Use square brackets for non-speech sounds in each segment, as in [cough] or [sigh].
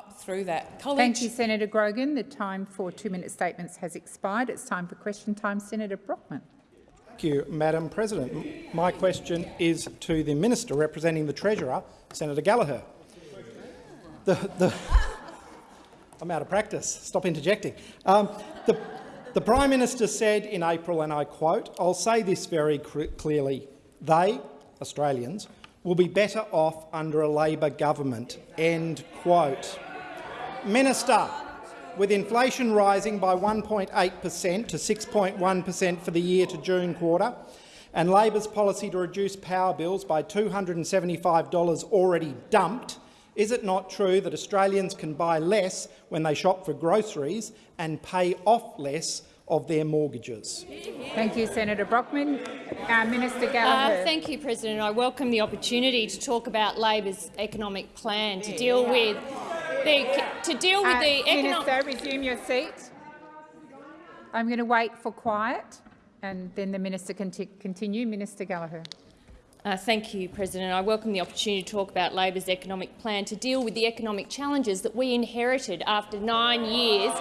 up through that. College Thank you, Senator Grogan. The time for two-minute statements has expired. It's time for question time. Senator Brockman. Thank you, Madam President. My question is to the Minister representing the Treasurer, Senator Gallagher. The, the, [laughs] I'm out of practice. Stop interjecting. Um, the, the Prime Minister said in April, and I quote, I'll say this very clearly, they, Australians, will be better off under a Labor government. End quote. Minister, with inflation rising by 1.8 per cent to 6.1 per cent for the year to June quarter, and Labor's policy to reduce power bills by $275 already dumped, is it not true that Australians can buy less when they shop for groceries and pay off less of their mortgages? Thank you, Senator Brockman. Uh, Minister Gallagher. Uh, thank you, President. I welcome the opportunity to talk about Labor's economic plan to deal with the to deal with uh, the economic. Minister, resume your seat. I'm going to wait for quiet, and then the minister can continue. Minister Gallagher. Uh, thank you, President. I welcome the opportunity to talk about Labor's economic plan to deal with the economic challenges that we inherited after nine years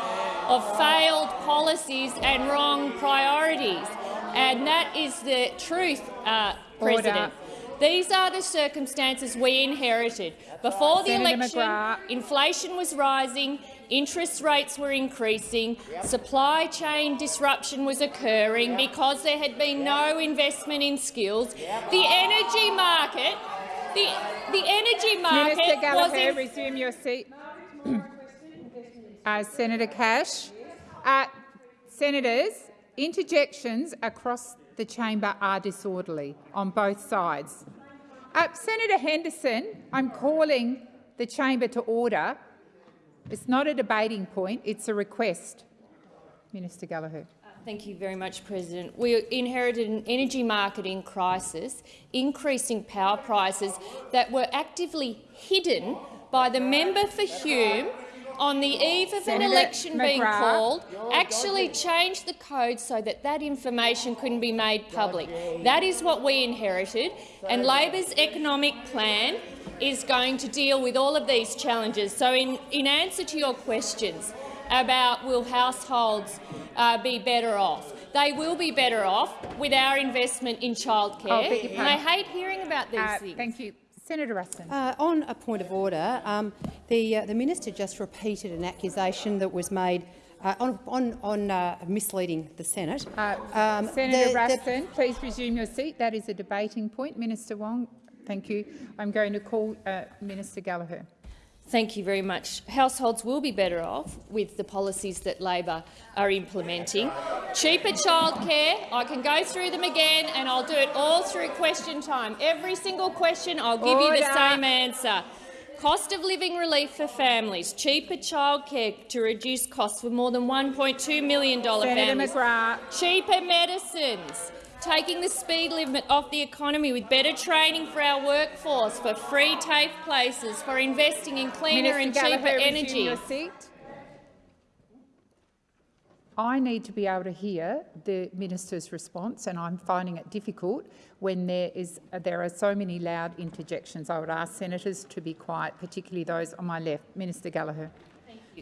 of failed policies and wrong priorities. And that is the truth, uh, President. These are the circumstances we inherited. Before the Senator election, McGrath. inflation was rising, interest rates were increasing, supply chain disruption was occurring because there had been no investment in skills. The energy market, the, the energy market Minister Gallagher, resume your seat. uh, Senator Cash. Uh, senators, interjections across the chamber are disorderly on both sides. Uh, Senator Henderson, I'm calling the chamber to order. It's not a debating point, it's a request. Minister Gallagher. Thank you very much, President. We inherited an energy market in crisis, increasing power prices that were actively hidden by the member for Hume on the eve of Senator an election McGrath. being called, actually changed the code so that that information couldn't be made public. That is what we inherited, and Labor's economic plan is going to deal with all of these challenges. So in, in answer to your questions about will households uh, be better off, they will be better off with our investment in childcare. Oh, and I hate hearing about these uh, things. Thank you. Senator Ruston. Uh, on a point of order, um, the, uh, the minister just repeated an accusation that was made uh, on, on, on uh, misleading the Senate. Uh, um, Senator the, Ruston, the... please resume your seat. That is a debating point. Minister Wong, thank you. I'm going to call uh, Minister Gallagher. Thank you very much. Households will be better off with the policies that Labor are implementing. Cheaper childcare, I can go through them again and I'll do it all through question time. Every single question, I'll give Order. you the same answer. Cost of living relief for families, cheaper childcare to reduce costs for more than $1.2 million Senator families, McGrath. cheaper medicines, taking the speed limit off the economy with better training for our workforce, for free TAFE places, for investing in cleaner Minister and cheaper Gallagher, energy. Your seat. I need to be able to hear the minister's response, and I'm finding it difficult when there is there are so many loud interjections. I would ask senators to be quiet, particularly those on my left. Minister Gallagher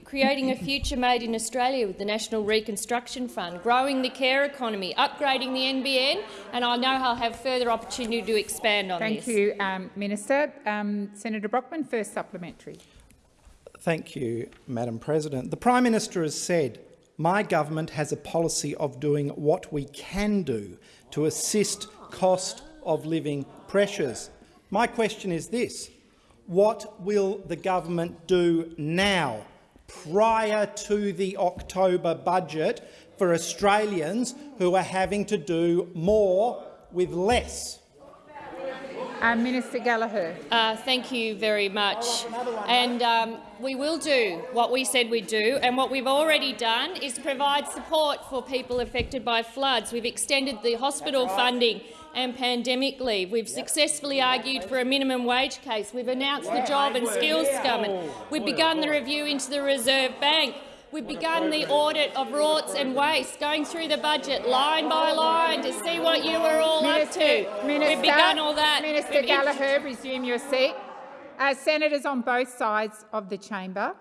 creating a future made in Australia with the National Reconstruction Fund, growing the care economy, upgrading the NBN, and I know I'll have further opportunity to expand on Thank this. Thank you, um, Minister. Um, Senator Brockman, first supplementary. Thank you, Madam President. The Prime Minister has said, my government has a policy of doing what we can do to assist cost of living pressures. My question is this. What will the government do now prior to the October budget for Australians who are having to do more with less. Uh, Minister Gallagher. Uh, thank you very much. And um, we will do what we said we'd do, and what we've already done is provide support for people affected by floods. We've extended the hospital funding and pandemic leave. We've successfully argued for a minimum wage case. We've announced the Job and Skills Summit. We've begun the review into the Reserve Bank. We've begun the audit of rorts and waste, going through the budget line by line to see what you were all Minister, up to. Minister, We've begun all that. Minister Gallagher, resume your seat. Uh, senators on both sides of the chamber,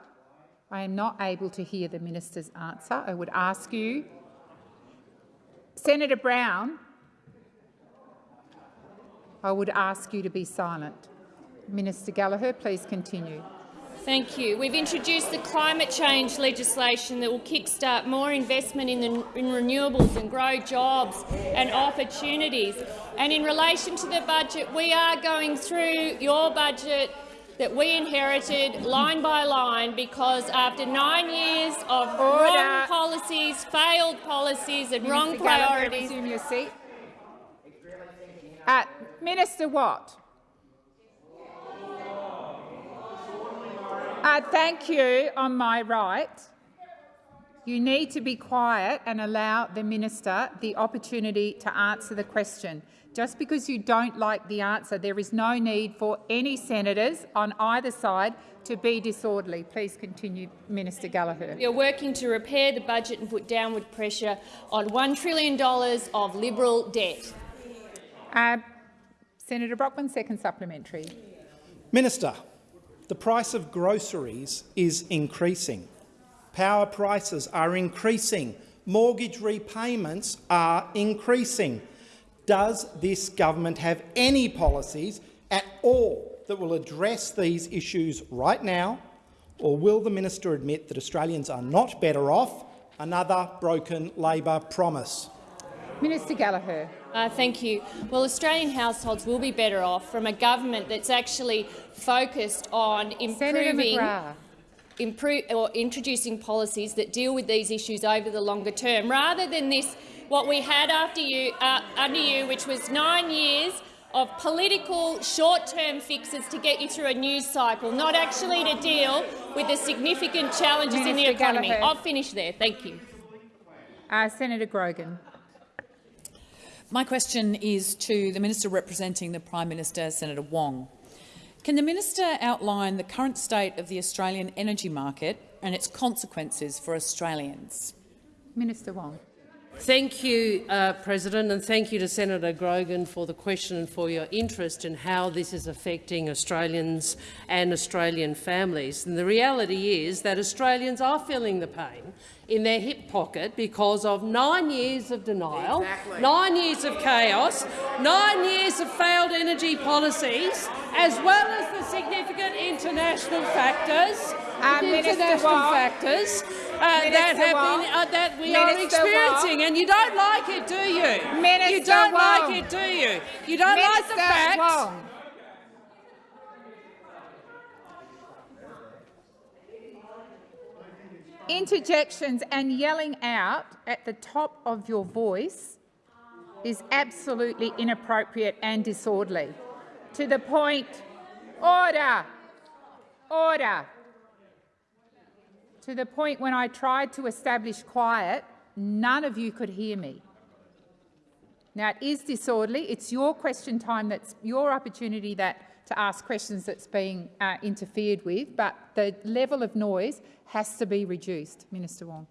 I am not able to hear the minister's answer. I would ask you, Senator Brown, I would ask you to be silent. Minister Gallagher, please continue. Thank you. We've introduced the climate change legislation that will kickstart more investment in, the, in renewables and grow jobs and opportunities. And in relation to the budget, we are going through your budget that we inherited line by line because after nine years of Order. wrong policies, failed policies and wrong Minister Gallagher, priorities, resume your seat. Uh, Minister Watt. Uh, thank you on my right. You need to be quiet and allow the minister the opportunity to answer the question. Just because you don't like the answer, there is no need for any senators on either side to be disorderly. Please continue, Minister Gallagher. we are working to repair the budget and put downward pressure on $1 trillion of Liberal debt. Uh, Senator Brockman, second supplementary. Minister, the price of groceries is increasing. Power prices are increasing. Mortgage repayments are increasing. Does this government have any policies at all that will address these issues right now, or will the minister admit that Australians are not better off? Another broken Labor promise. Minister Gallagher. Uh, thank you. Well, Australian households will be better off from a government that's actually focused on improving improve, or introducing policies that deal with these issues over the longer term, rather than this what we had after you, uh, under you, which was nine years of political short-term fixes to get you through a news cycle, not actually to deal with the significant challenges in the economy. Gallagher. I'll finish there. Thank you. Uh, Senator Grogan. My question is to the Minister representing the Prime Minister, Senator Wong. Can the minister outline the current state of the Australian energy market and its consequences for Australians? Minister Wong. Thank you, uh, President, and thank you to Senator Grogan for the question and for your interest in how this is affecting Australians and Australian families. And the reality is that Australians are feeling the pain in their hip pocket because of nine years of denial, nine years of chaos, nine years of failed energy policies, as well as the significant international factors, Uh, international Wong. factors uh, that have Wong. been uh, that we are experiencing, Wong. and you don't like it, do you? you don't like it, do you? You don't like the Minister fact. Interjections and yelling out at the top of your voice is absolutely inappropriate and disorderly. To the point, order, order. To the point when I tried to establish quiet, none of you could hear me. Now, it is disorderly. It's your question time, that's your opportunity that, to ask questions that's being uh, interfered with, but the level of noise has to be reduced. Minister Wong.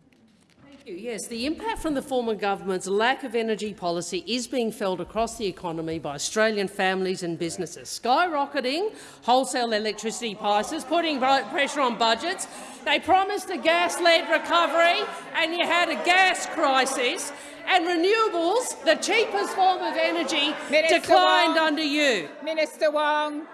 Thank you. Yes, the impact from the former government's lack of energy policy is being felt across the economy by Australian families and businesses. Skyrocketing wholesale electricity prices, putting pressure on budgets. They promised a gas-led recovery, and you had a gas crisis. And renewables, the cheapest form of energy, Minister declined Wong. under you. Minister Wong.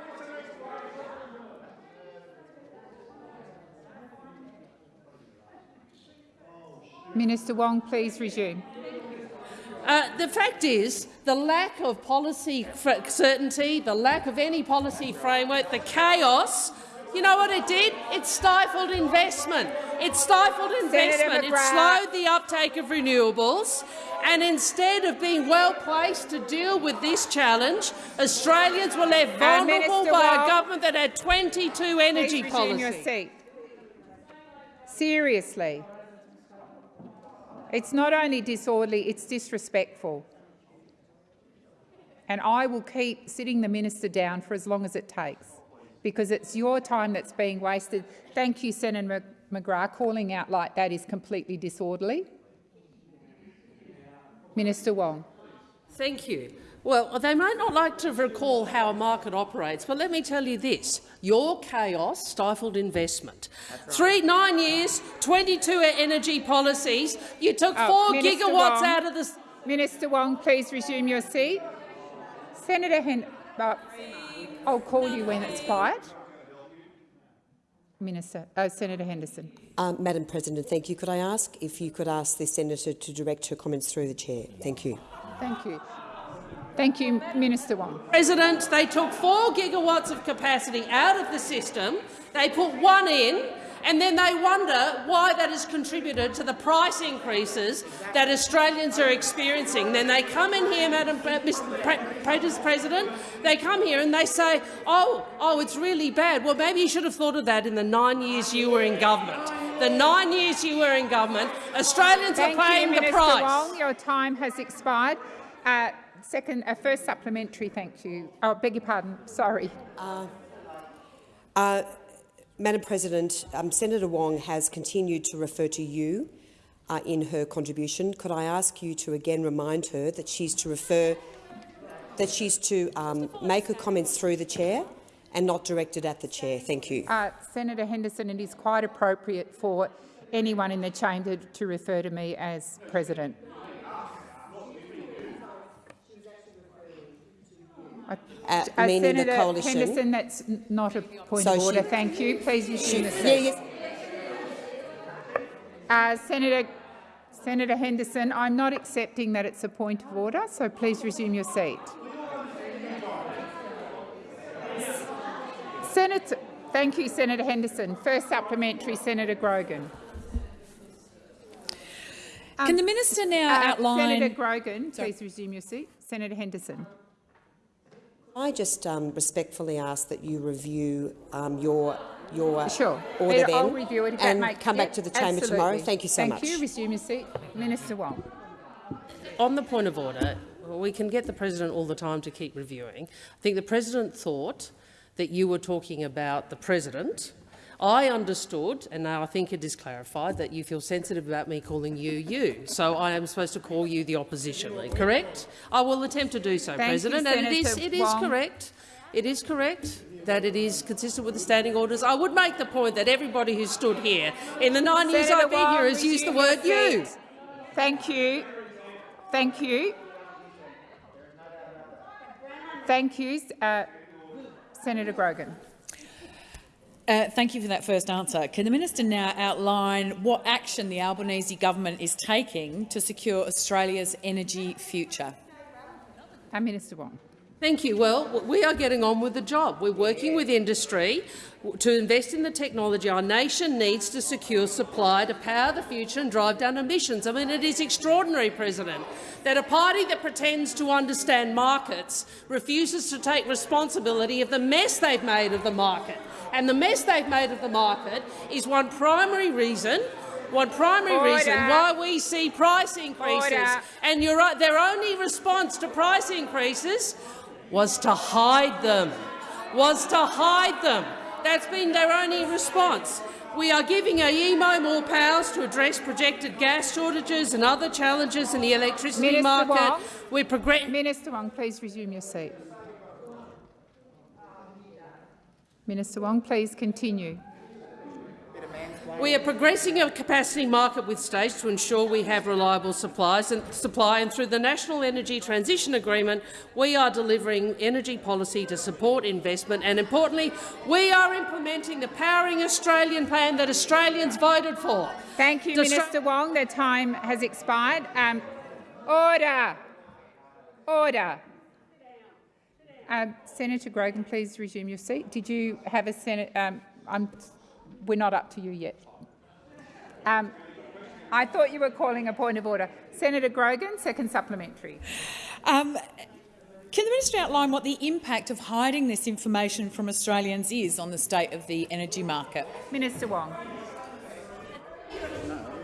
Minister Wong, please resume. Uh, the fact is, the lack of policy certainty, the lack of any policy framework, the chaos, you know what it did? It stifled investment. It stifled investment. It slowed the uptake of renewables. And instead of being well placed to deal with this challenge, Australians were left Uh, vulnerable by Wong. a government that had 22 energy policies. Seriously. It's not only disorderly, it's disrespectful. And I will keep sitting the minister down for as long as it takes, because it's your time that's being wasted. Thank you, Senator Mc- McGrath. Calling out like that is completely disorderly. Minister Wong. Thank you. Well, they might not like to recall how a market operates, but let me tell you this. Your chaos stifled investment. Right. Three, nine years, 22 energy policies. You took oh, four Minister gigawatts Wong, out of the— Minister Wong, please resume your seat. Senator Hen uh, I'll call you when it's quiet. Minister, uh, Senator Henderson. Um, Madam President, thank you. Could I ask if you could ask the senator to direct her comments through the chair? Thank you. Thank you. Thank you, Minister Wong. President, they took four gigawatts of capacity out of the system. They put one in, and then they wonder why that has contributed to the price increases that Australians are experiencing. Then they come in here, Madam. President, they come here and they say, oh, oh, it's really bad. Well, maybe you should have thought of that in the nine years you were in government. The nine years you were in government, Australians Thank are paying you, the Minister price. Wong. Your time has expired. Uh, second, uh, first supplementary, thank you. Oh, beg your pardon. Sorry. Uh, uh, Madam President, um, Senator Wong has continued to refer to you uh, in her contribution. Could I ask you to again remind her that she's to refer that she's to um, make her comments through the chair and not directed at the chair. Thank you. Uh, Senator Henderson, it is quite appropriate for anyone in the chamber to refer to me as president. Uh, uh, Senator the coalition. Henderson, that's not a point so of order. She, Thank you. Please resume the seat. Uh, Senator, Senator Henderson, I'm not accepting that it's a point of order, so please resume your seat. Senator, thank you, Senator Henderson. First supplementary, Senator Grogan. Can the minister now um, outline— Senator Grogan, please resume your seat. Senator Henderson. I just um, respectfully ask that you review um, your your sure. order then I'll review it and come back to the chamber absolutely. tomorrow. Thank you so Thank much. Thank you. Resume your seat. Minister Wong. On the point of order, we can get the president all the time to keep reviewing. I think the president thought that you were talking about the president I understood, and now I think it is clarified, that you feel sensitive about me calling you you. So I am supposed to call you the opposition correct? I will attempt to do so, Thank President. You, and it is, it is correct. It is correct that it is consistent with the standing orders. I would make the point that everybody who stood here in the nine Senator years I've been here has used the word you. Thank you. Thank you. Thank you, uh, Senator Grogan. Uh, thank you for that first answer. Can the minister now outline what action the Albanese government is taking to secure Australia's energy future? Uh, Minister Wong. Thank you. Well, we are getting on with the job. We're working with industry to invest in the technology our nation needs to secure supply to power the future and drive down emissions. I mean, it is extraordinary, President, that a party that pretends to understand markets refuses to take responsibility of the mess they've made of the market. And the mess they've made of the market is one primary reason one primary Order. reason why we see price increases. Order. And right, their only response to price increases was to hide them, was to hide them. That's been their only response. We are giving AEMO more powers to address projected gas shortages and other challenges in the electricity Minister market. Wong, We're Minister Wong, please resume your seat. Minister Wong, please continue. We are progressing a capacity market with states to ensure we have reliable supplies and supply, and through the National Energy Transition Agreement, we are delivering energy policy to support investment. And importantly, we are implementing the Powering Australian plan that Australians voted for. Thank you, the Minister Wong. The time has expired. Um, order. Order. Uh, Senator Grogan, please resume your seat. Did you have a Senate? Um, I'm we're not up to you yet. Um, I thought you were calling a point of order. Senator Grogan, second supplementary. Um, can the minister outline what the impact of hiding this information from Australians is on the state of the energy market? Minister Wong.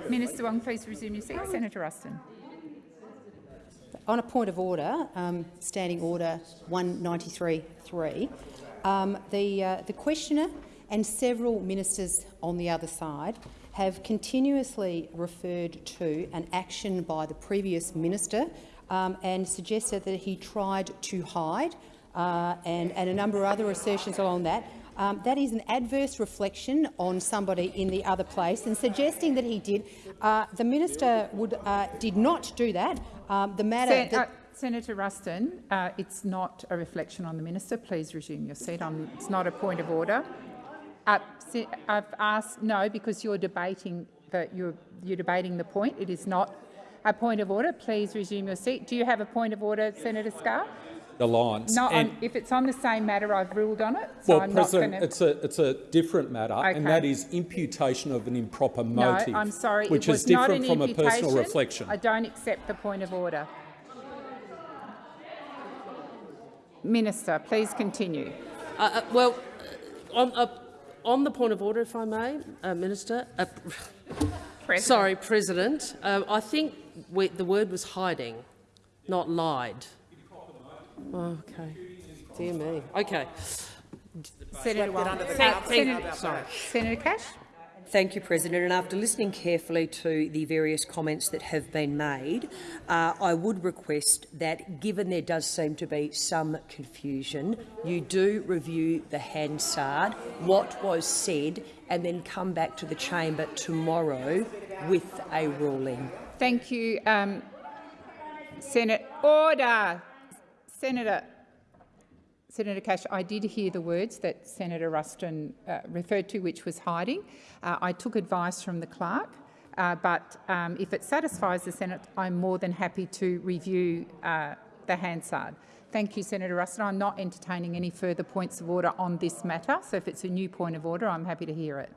Minister Wong, please resume your seat. Senator Ruston. On a point of order, um, Standing Order 193.3, um, the, uh, the questioner and several ministers on the other side have continuously referred to an action by the previous minister um, and suggested that he tried to hide uh, and, and a number of other assertions along that. Um, that is an adverse reflection on somebody in the other place, and suggesting that he did. Uh, the minister would, uh, did not do that. Um, the matter. Sen that uh, Senator Ruston, uh, it's not a reflection on the minister. Please resume your seat. I'm, it's not a point of order. Uh, I've asked no because you're debating the you're, you're debating the point. It is not a point of order. Please resume your seat. Do you have a point of order, Senator Scarr? the lines. No, And- if it's on the same matter, I've ruled on it. So well, I'm President, not going it's a it's a different matter, and that is imputation of an improper motive. No, motive. I'm sorry. which it was is different not from a personal reflection. I don't accept the point of order. Minister, please continue. Uh, uh, well, uh, on, uh, on the point of order, if I may, uh, Minister. Uh, President. sorry, President. Uh, I think we, the word was hiding, not lied. Okay. Dear me. Okay. Senator Wong. Thank- Senator, sorry. Senator Cash. Thank you, President. And after listening carefully to the various comments that have been made, uh, I would request that, given there does seem to be some confusion, you do review the Hansard, what was said, and then come back to the chamber tomorrow with a ruling. Thank you, um, Senate. Order. Senator. Senator Cash, I did hear the words that Senator Ruston uh, referred to, which was hiding. Uh, I took advice from the clerk, uh, but um, if it satisfies the Senate, I'm more than happy to review uh, the Hansard. Thank you, Senator Ruston. I'm not entertaining any further points of order on this matter, so if it's a new point of order, I'm happy to hear it.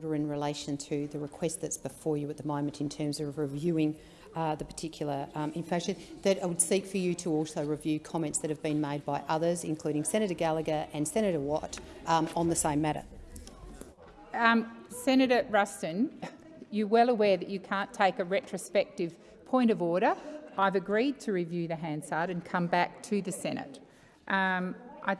order in relation to the request that's before you at the moment in terms of reviewing uh, the particular um, information, that I would seek for you to also review comments that have been made by others, including Senator Gallagher and Senator Watt, um, on the same matter. Um, Senator Ruston, you're well aware that you can't take a retrospective point of order. I've agreed to review the Hansard and come back to the Senate. Um, I,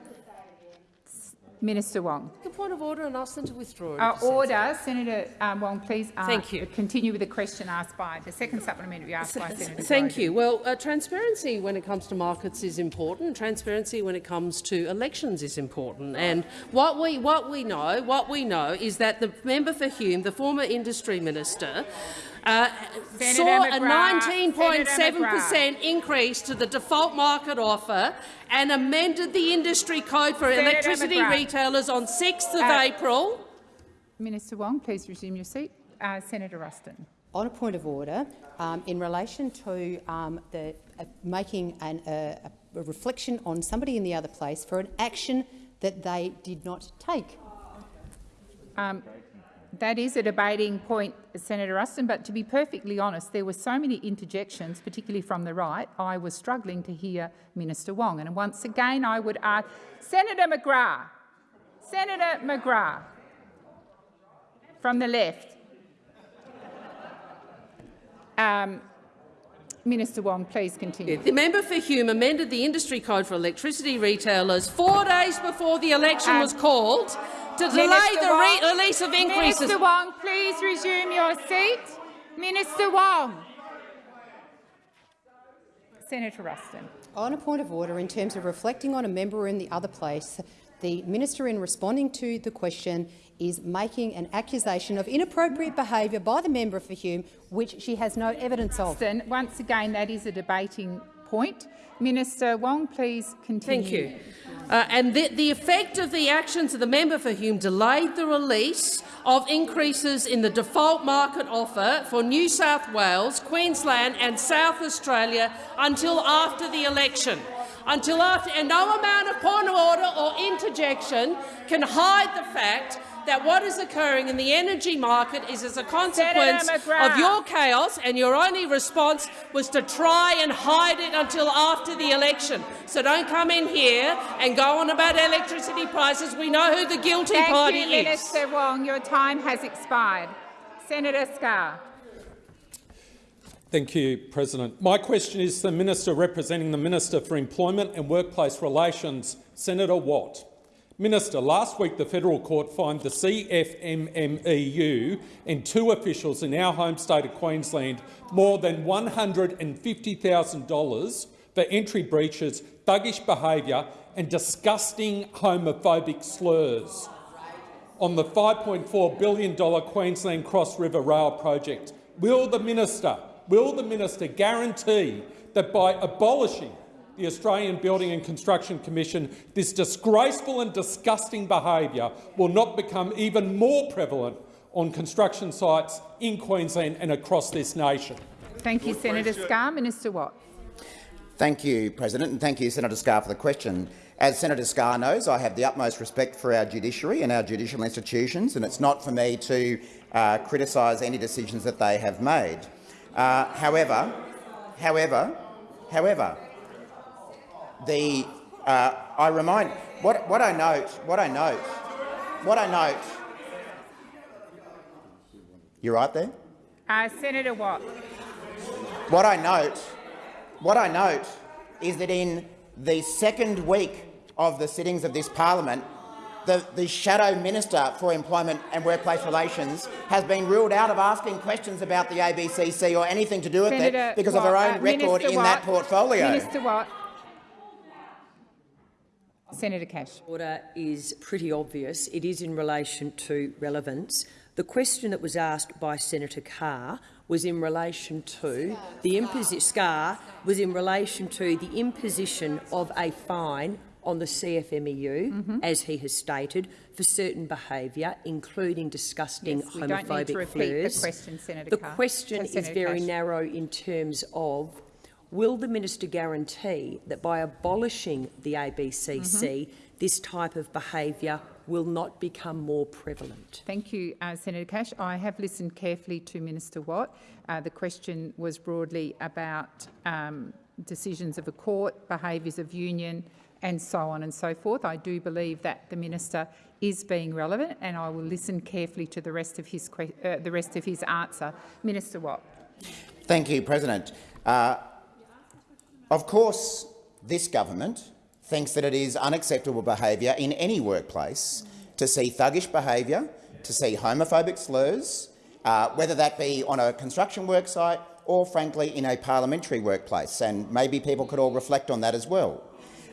Minister Wong. A point of order and ask them to withdraw. it Uh, if order. Senator um, Wong, please uh, Thank you. continue with the question asked by the second supplementary asked by Senator Thank Grogan. you. Well, uh, transparency when it comes to markets is important. Transparency when it comes to elections is important. And what we what we know, what we know is that the member for Hume, the former industry minister, uh, saw a 19.7% increase to the default market offer and amended the industry code for Senator electricity McGrath. retailers on 6th of Uh, April. Minister Wong, please resume your seat. Uh, Senator Ruston. On a point of order, um, in relation to um, the, uh, making an, uh, a reflection on somebody in the other place for an action that they did not take. Um, that is a debating point, Senator Ruston, but to be perfectly honest, there were so many interjections, particularly from the right, I was struggling to hear Minister Wong. And once again, I would ask Senator McGrath, Senator McGrath, from the left. Um, Minister Wong, please continue. The member for Hume amended the industry code for electricity retailers four days before the election Um, was called to delay Minister the re Wong, release of increases. Minister Wong, please resume your seat. Minister Wong. Senator Ruston. On a point of order, in terms of reflecting on a member in the other place, the minister, in responding to the question, is making an accusation of inappropriate behaviour by the member for Hume, which she has no evidence of. Ruston, once again, that is a debating point. Minister Wong, please continue. Thank you. Uh, and the, the effect of the actions of the member for Hume delayed the release of increases in the default market offer for New South Wales, Queensland and South Australia until after the election. Until after, and no amount of point of order or interjection can hide the fact that what is occurring in the energy market is as a consequence of your chaos, and your only response was to try and hide it until after the election. So don't come in here and go on about electricity prices. We know who the guilty Thank party you, is. Minister Wong. Your time has expired. Senator Scarr. Thank you, President. My question is to the Minister representing the Minister for Employment and Workplace Relations, Senator Watt. Minister, last week the federal court fined the CFMMEU and two officials in our home state of Queensland more than $150,000 for entry breaches, thuggish behaviour and disgusting homophobic slurs on the $5.4 billion Queensland Cross River Rail project. Will the minister, will the minister guarantee that by abolishing the Australian Building and Construction Commission, this disgraceful and disgusting behaviour will not become even more prevalent on construction sites in Queensland and across this nation? Thank you, Senator Scarr. Minister Watt. Thank you, President, and thank you, Senator Scarr, for the question. As Senator Scarr knows, I have the utmost respect for our judiciary and our judicial institutions, and it's not for me to uh, criticise any decisions that they have made. Uh, however, however, however, the uh, I remind what what I note what I note what I note. You're right there. Uh, Senator Watt. What I note, what I note, is that in the second week of the sittings of this parliament, the, the shadow minister for employment and workplace relations has been ruled out of asking questions about the ABCC or anything to do with Senator it because Watt, of her own uh, record Minister in Watt, that portfolio. Minister Watt. Senator Cash. Order is pretty obvious. It is in relation to relevance. The question that was asked by Senator Carr was in relation to the imposition. Scarr was in relation to the imposition of a fine on the CFMEU, Mm-hmm. as he has stated, for certain behaviour, including disgusting Yes, we don't homophobic repeat the question, Senator The Carr. question So, is Senator very Cash. narrow in terms of will the minister guarantee that by abolishing the ABCC, Mm-hmm. this type of behaviour will not become more prevalent? Thank you, uh, Senator Cash. I have listened carefully to Minister Watt. Uh, the question was broadly about um, decisions of a court, behaviours of union and so on and so forth. I do believe that the minister is being relevant and I will listen carefully to the rest of his, uh, the rest of his answer. Minister Watt. Thank you, President. Uh, of course, this government thinks that it is unacceptable behaviour in any workplace to see thuggish behaviour, to see homophobic slurs, uh, whether that be on a construction work site or, frankly, in a parliamentary workplace. And maybe people could all reflect on that as well.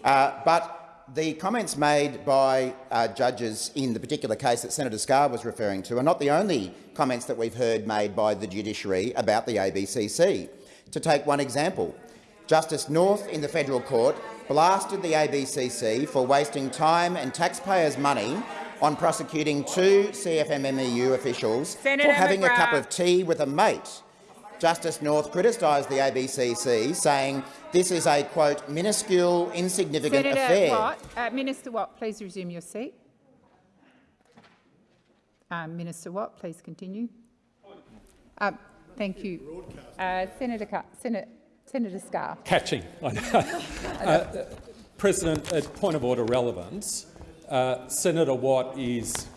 Uh, but the comments made by uh, judges in the particular case that Senator Scarr was referring to are not the only comments that we've heard made by the judiciary about the ABCC. To take one example, Justice North in the federal court blasted the ABCC for wasting time and taxpayers' money on prosecuting two CFMMEU officials Senator for having a cup of tea with a mate. Justice North criticised the ABCC, saying this is a, quote, minuscule, insignificant Senator affair. Watt. Uh, Minister Watt, please resume your seat. Um, Minister Watt, please continue. Um, thank you. Uh, Senator, Senator, Senator Scarr. Catching. I [laughs] know. Uh, President, at point of order relevance, uh, Senator Watt is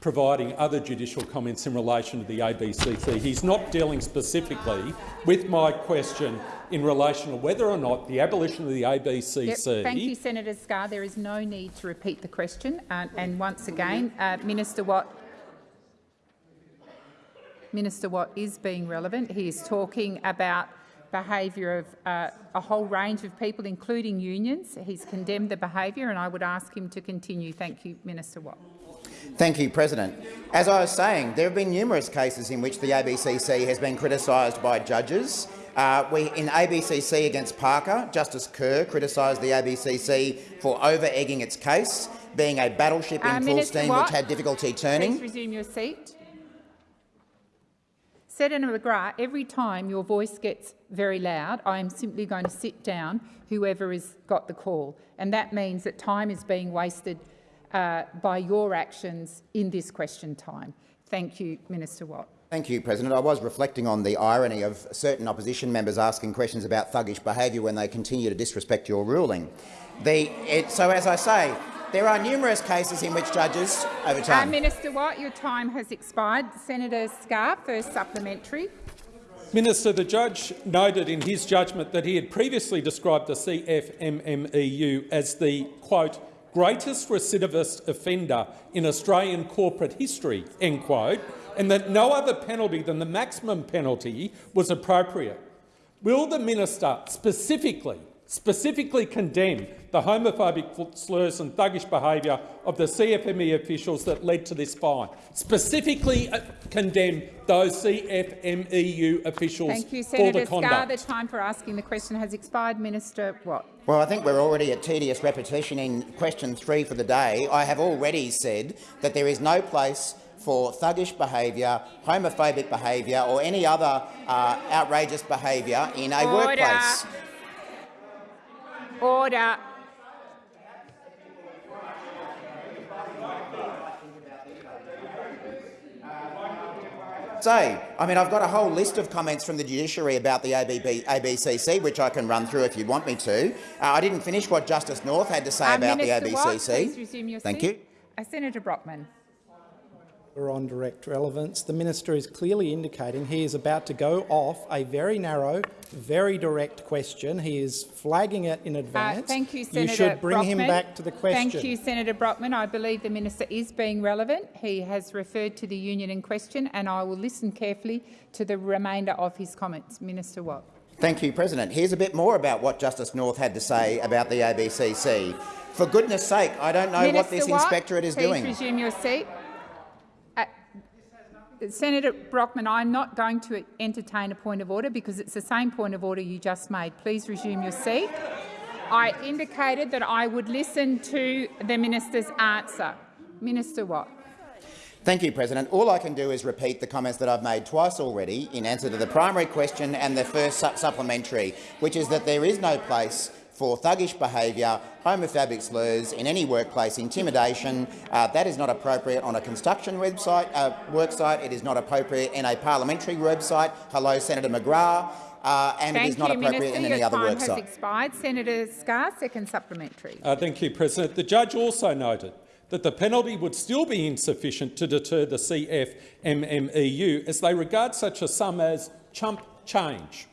providing other judicial comments in relation to the ABCC. He's not dealing specifically with my question in relation to whether or not the abolition of the ABCC Yep, Thank you, Senator Scarr. There is no need to repeat the question. Uh, and once again, uh, Minister Watt Minister Watt is being relevant. He is talking about behaviour of uh, a whole range of people, including unions. He's condemned the behaviour, and I would ask him to continue. Thank you, Minister Watt. Thank you, President. As I was saying, there have been numerous cases in which the ABCC has been criticised by judges. Uh, we, in ABCC against Parker, Justice Kerr criticised the ABCC for over-egging its case, being a battleship in Uh, full Minister steam Watt, which had difficulty turning. Please resume your seat. Senator McGrath, every time your voice gets very loud, I am simply going to sit down whoever has got the call. And that means that time is being wasted uh, by your actions in this question time. Thank you, Minister Watt. Thank you, President. I was reflecting on the irony of certain opposition members asking questions about thuggish behaviour when they continue to disrespect your ruling. The, it, so, as I say, there are numerous cases in which judges over Uh, time. Minister Watt, your time has expired. Senator Scarr, first supplementary. Minister, the judge noted in his judgment that he had previously described the CFMMEU as the, quote, greatest recidivist offender in Australian corporate history, end quote, and that no other penalty than the maximum penalty was appropriate. Will the minister specifically specifically condemn the homophobic slurs and thuggish behaviour of the CFME officials that led to this fine. Specifically uh, condemn those CFMEU officials Thank you, for Senator the Scarr. conduct. The time for asking the question has expired. Minister Watt. Well, I think we're already at tedious repetition in question three for the day. I have already said that there is no place for thuggish behaviour, homophobic behaviour or any other uh, outrageous behaviour in a Order. workplace. Order. Say, I mean, I've got a whole list of comments from the judiciary about the ABB, ABCC, which I can run through if you want me to. Uh, I didn't finish what Justice North had to say Uh, about Minister the Watt, ABCC. your Thank seat. you. Uh, Senator Brockman. We're on direct relevance. The minister is clearly indicating he is about to go off a very narrow, very direct question. He is flagging it in Uh, advance. thank you, Senator You should bring him Brockman. back to the question. Thank you, Senator Brockman. I believe the minister is being relevant. He has referred to the union in question, and I will listen carefully to the remainder of his comments. Minister Watt. Thank you, President. Here's a bit more about what Justice North had to say about the ABCC. For goodness sake, I don't know Minister what this Watt, inspectorate is please doing. resume your seat. Senator Brockman, I'm not going to entertain a point of order because it's the same point of order you just made. Please resume your seat. I indicated that I would listen to the minister's answer. Minister Watt. Thank you, President. All I can do is repeat the comments that I've made twice already in answer to the primary question and the first su supplementary, which is that there is no place for thuggish behaviour, homophobic slurs in any workplace, intimidation. Uh, that is not appropriate on a construction website, uh, work site. It is not appropriate in a parliamentary website. Hello, Senator McGrath. Uh, and Thank it is not you, appropriate Minister. in any Your other time work has expired. Senator Scarr, second supplementary. Uh, thank you, President. The judge also noted that the penalty would still be insufficient to deter the CFMMEU as they regard such a sum as chump change.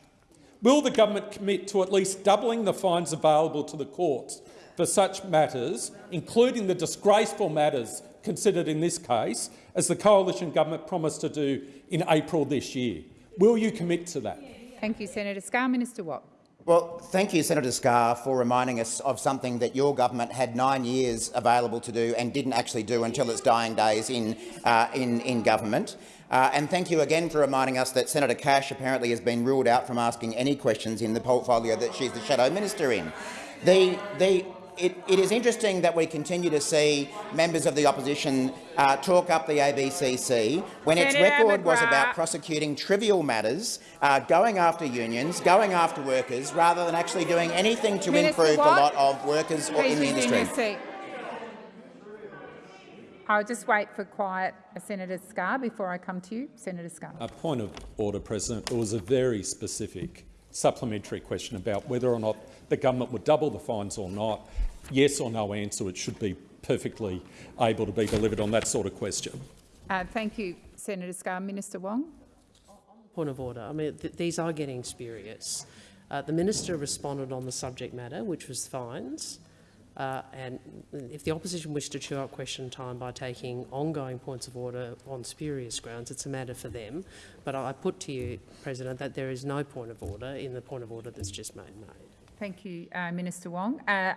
Will the government commit to at least doubling the fines available to the courts for such matters, including the disgraceful matters considered in this case, as the coalition government promised to do in April this year? Will you commit to that? Thank you, Senator Scarr. Minister Watt. Well, thank you, Senator Scarr, for reminding us of something that your government had nine years available to do and didn't actually do until its dying days in, uh, in, in government. Uh, and thank you again for reminding us that Senator Cash apparently has been ruled out from asking any questions in the portfolio that she's the shadow minister in. The, the, it, it is interesting that we continue to see members of the opposition uh, talk up the ABCC when its Senator record was about prosecuting trivial matters, uh, going after unions, going after workers, rather than actually doing anything to Minister improve the lot of workers or Please in the industry. Your seat. I'll just wait for quiet, uh, Senator Scarr, before I come to you. Senator Scarr. A point of order, President. It was a very specific supplementary question about whether or not the government would double the fines or not. Yes or no answer. It should be perfectly able to be delivered on that sort of question. Uh, thank you, Senator Scarr. Minister Wong. Point of order. I mean, th these are getting spurious. Uh, the minister responded on the subject matter, which was fines. Uh, and if the opposition wish to chew up question time by taking ongoing points of order on spurious grounds, it's a matter for them. But I put to you, President, that there is no point of order in the point of order that's just made. made. Thank you, uh, Minister Wong. Uh,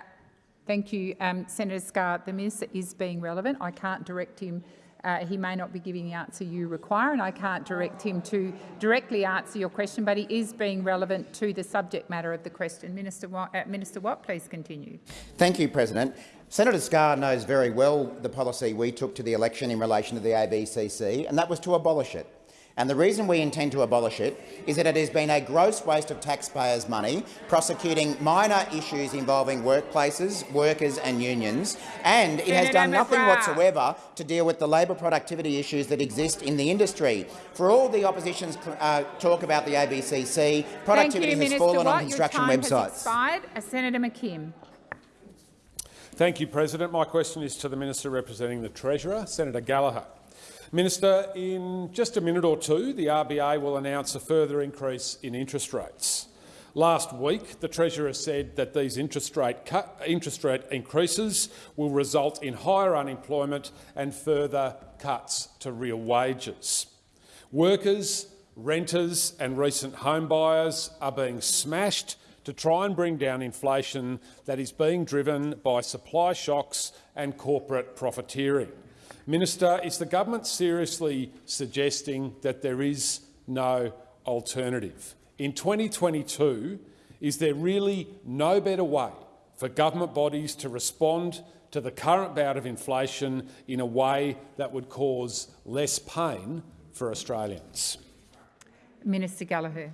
thank you, um, Senator Scarr. The minister is being relevant. I can't direct him. Uh, he may not be giving the answer you require, and I can't direct him to directly answer your question, but he is being relevant to the subject matter of the question. Minister Watt, uh, Minister Watt please continue. Thank you, President. Senator Scarr knows very well the policy we took to the election in relation to the ABCC, and that was to abolish it. And the reason we intend to abolish it is that it has been a gross waste of taxpayers' money, prosecuting minor issues involving workplaces, workers and unions, and it has done nothing whatsoever to deal with the labour productivity issues that exist in the industry. For all the opposition's uh, talk about the ABCC, productivity you, has Minister fallen Watt. on construction your time websites. Has expired. Uh, Senator McKim. Thank you, President. My question is to the Minister representing the Treasurer, Senator Gallagher. Minister, in just a minute or two, the RBA will announce a further increase in interest rates. Last week, the Treasurer said that these interest rate, cut, interest rate increases will result in higher unemployment and further cuts to real wages. Workers, renters and recent home buyers are being smashed to try and bring down inflation that is being driven by supply shocks and corporate profiteering. Minister, is the government seriously suggesting that there is no alternative? In 2022, is there really no better way for government bodies to respond to the current bout of inflation in a way that would cause less pain for Australians? Minister Gallagher.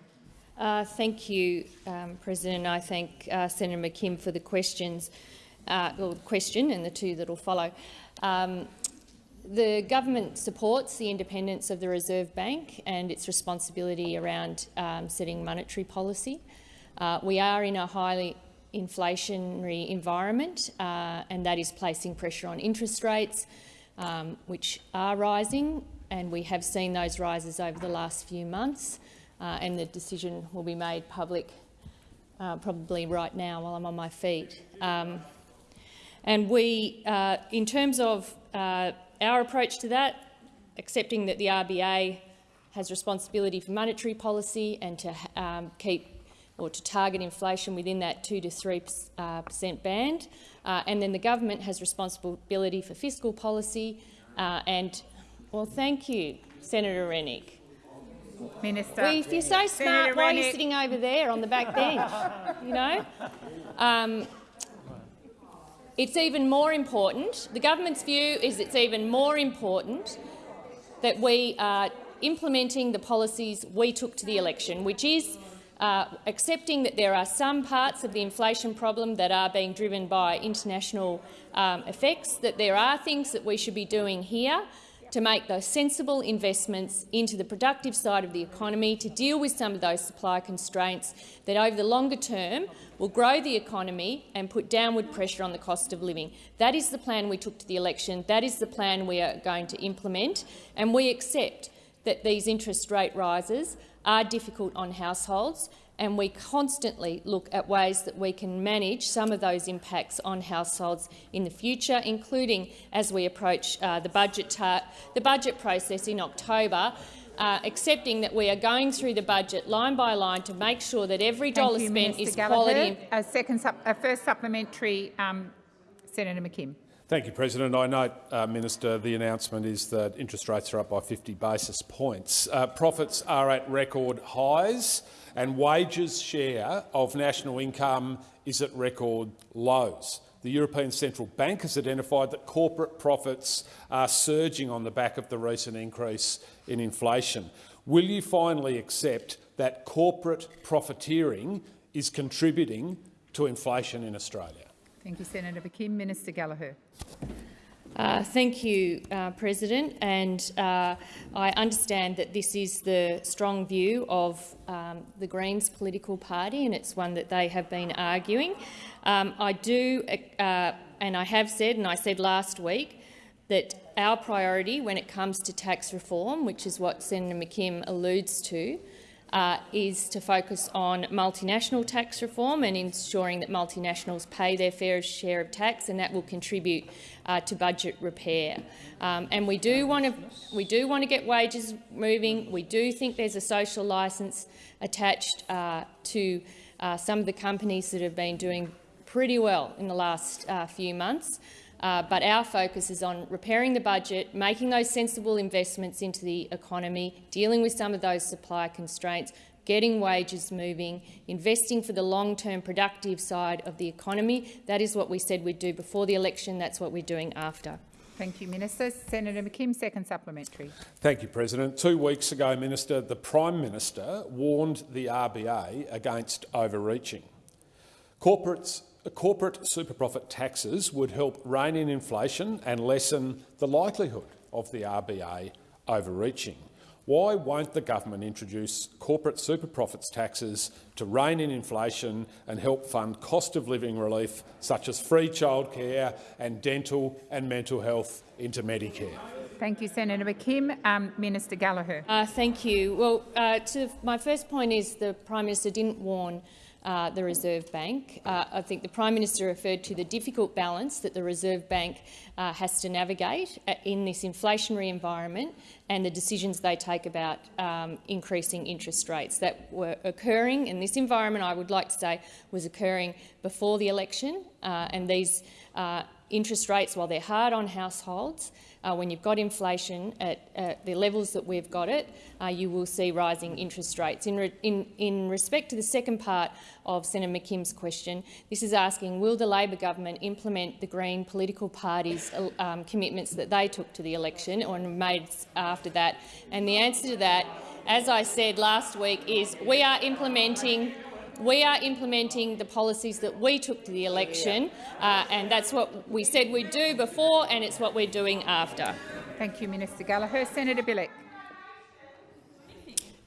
Uh, thank you, um, President. I thank uh, Senator McKim for the questions, uh, or question and the two that will follow. Um, the government supports the independence of the Reserve Bank and its responsibility around um, setting monetary policy. Uh, we are in a highly inflationary environment uh, and that is placing pressure on interest rates, um, which are rising, and we have seen those rises over the last few months, uh, and the decision will be made public uh, probably right now while I'm on my feet. Um, and we, uh, in terms of uh, our approach to that, accepting that the RBA has responsibility for monetary policy and to um, keep or to target inflation within that 2 to 3 uh, percent band, uh, and then the government has responsibility for fiscal policy. Uh, and well, thank you, Senator Rennick. Minister. Well, if you're so smart, Senator why are you sitting over there on the back bench? you know. Um, it's even more important, the government's view is it's even more important that we are implementing the policies we took to the election, which is uh, accepting that there are some parts of the inflation problem that are being driven by international um, effects, that there are things that we should be doing here to make those sensible investments into the productive side of the economy to deal with some of those supply constraints that over the longer term will grow the economy and put downward pressure on the cost of living. That is the plan we took to the election. That is the plan we are going to implement. And we accept that these interest rate rises are difficult on households and we constantly look at ways that we can manage some of those impacts on households in the future, including as we approach uh, the, budget the budget process in October, uh, accepting that we are going through the budget line by line to make sure that every Thank dollar you, spent Minister is Gallagher. quality. A second, sup a first supplementary, um, Senator McKim. Thank you, President. I note, uh, Minister, the announcement is that interest rates are up by 50 basis points. Uh, profits are at record highs and wages share of national income is at record lows. The European Central Bank has identified that corporate profits are surging on the back of the recent increase in inflation. Will you finally accept that corporate profiteering is contributing to inflation in Australia? Thank you, Senator McKim. Minister Gallagher. Uh, thank you, uh, President. And uh, I understand that this is the strong view of um, the Greens political party, and it's one that they have been arguing. Um, I do, uh, and I have said, and I said last week, that our priority when it comes to tax reform, which is what Senator McKim alludes to, uh, is to focus on multinational tax reform and ensuring that multinationals pay their fair share of tax, and that will contribute uh, to budget repair. Um, and we do want to we do want to get wages moving. We do think there's a social licence attached uh, to uh, some of the companies that have been doing pretty well in the last uh, few months. Uh, but our focus is on repairing the budget, making those sensible investments into the economy, dealing with some of those supply constraints, getting wages moving, investing for the long-term productive side of the economy. That is what we said we'd do before the election. That's what we're doing after. Thank you, Minister. Senator McKim, second supplementary. Thank you, President. Two weeks ago, Minister, the Prime Minister warned the RBA against overreaching. Corporates corporate super profit taxes would help rein in inflation and lessen the likelihood of the RBA overreaching. Why won't the government introduce corporate super profits taxes to rein in inflation and help fund cost of living relief such as free childcare and dental and mental health into Medicare? Thank you, Senator McKim. Um, Minister Gallagher. Uh, thank you. Well, uh, to, my first point is the Prime Minister didn't warn uh, the Reserve Bank. Uh, I think the Prime Minister referred to the difficult balance that the Reserve Bank uh, has to navigate uh, in this inflationary environment and the decisions they take about um, increasing interest rates that were occurring in this environment, I would like to say, was occurring before the election, uh, and these interest rates, while they're hard on households, uh, when you've got inflation at the levels that we've got it, uh, you will see rising interest rates. In, re in, in, respect to the second part of Senator McKim's question, this is asking, will the Labor government implement the Green political party's uh, um, commitments that they took to the election or made after that? And the answer to that, as I said last week, is we are implementing we are implementing the policies that we took to the election, uh, and that's what we said we'd do before, and it's what we're doing after. Thank you, Minister Gallagher. Senator Bilyk.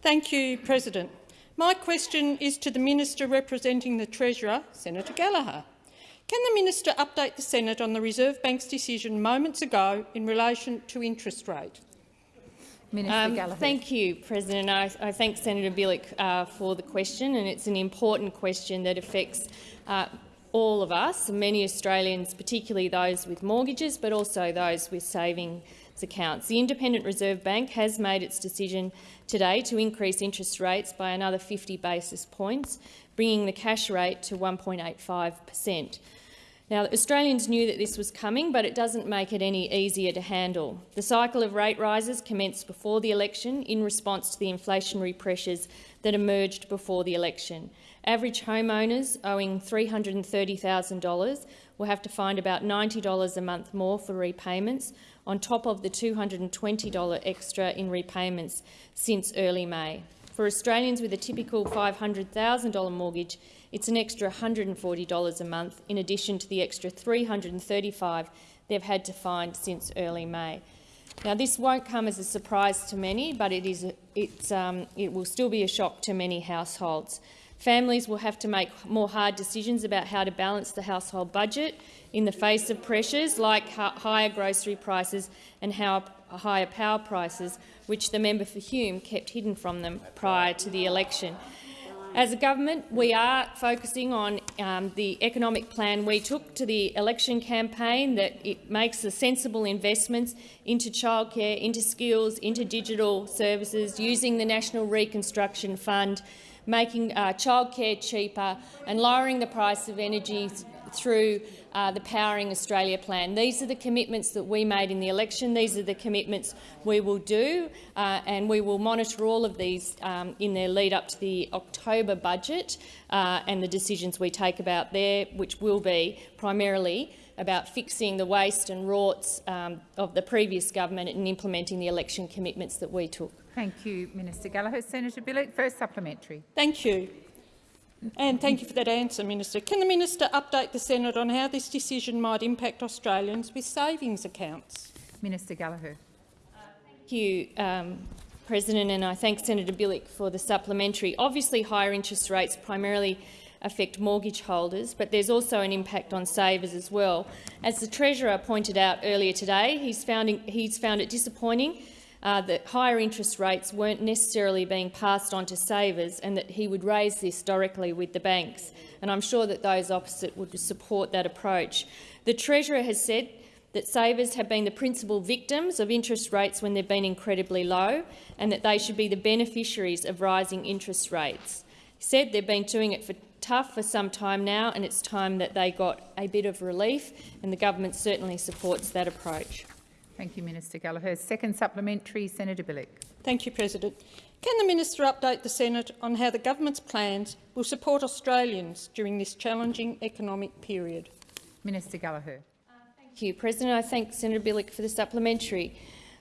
Thank you, President. My question is to the Minister representing the Treasurer, Senator Gallagher. Can the minister update the Senate on the Reserve Bank's decision moments ago in relation to interest rate? Um, thank you, President. I, I thank Senator Bilyk uh, for the question, and it's an important question that affects uh, all of us, many Australians, particularly those with mortgages, but also those with savings accounts. The Independent Reserve Bank has made its decision today to increase interest rates by another 50 basis points, bringing the cash rate to 1.85 per cent. Now, Australians knew that this was coming, but it doesn't make it any easier to handle. The cycle of rate rises commenced before the election in response to the inflationary pressures that emerged before the election. Average homeowners owing $330,000 will have to find about $90 a month more for repayments, on top of the $220 extra in repayments since early May. For Australians with a typical $500,000 mortgage, it's an extra $140 a month, in addition to the extra $335 they've had to find since early May. Now, this won't come as a surprise to many, but it, is, it's, um, it will still be a shock to many households. Families will have to make more hard decisions about how to balance the household budget in the face of pressures like higher grocery prices and higher power prices, which the member for Hume kept hidden from them prior to the election. As a government, we are focusing on um, the economic plan we took to the election campaign, that it makes the sensible investments into childcare, into skills, into digital services, using the National Reconstruction Fund, making uh, childcare cheaper and lowering the price of energy through uh, the Powering Australia plan. These are the commitments that we made in the election. These are the commitments we will do, uh, and we will monitor all of these um, in their lead up to the October budget uh, and the decisions we take about there, which will be primarily about fixing the waste and rorts um, of the previous government and implementing the election commitments that we took. Thank you, Minister Gallagher. Senator Bilyk, first supplementary. Thank you. And thank you for that answer, Minister. Can the minister update the Senate on how this decision might impact Australians with savings accounts? Minister Gallagher. Uh, thank you, um, President, and I thank Senator Bilyk for the supplementary. Obviously, higher interest rates primarily affect mortgage holders, but there's also an impact on savers as well. As the Treasurer pointed out earlier today, he's found, he's found it disappointing uh, that higher interest rates weren't necessarily being passed on to savers and that he would raise this directly with the banks. And I'm sure that those opposite would support that approach. The Treasurer has said that savers have been the principal victims of interest rates when they've been incredibly low and that they should be the beneficiaries of rising interest rates. He said they've been doing it for tough for some time now and it's time that they got a bit of relief and the government certainly supports that approach. Thank you, Minister Gallagher. Second supplementary, Senator Bilyk. Thank you, President. Can the minister update the Senate on how the government's plans will support Australians during this challenging economic period? Minister Gallagher. Uh, thank you, President. I thank Senator Bilyk for the supplementary.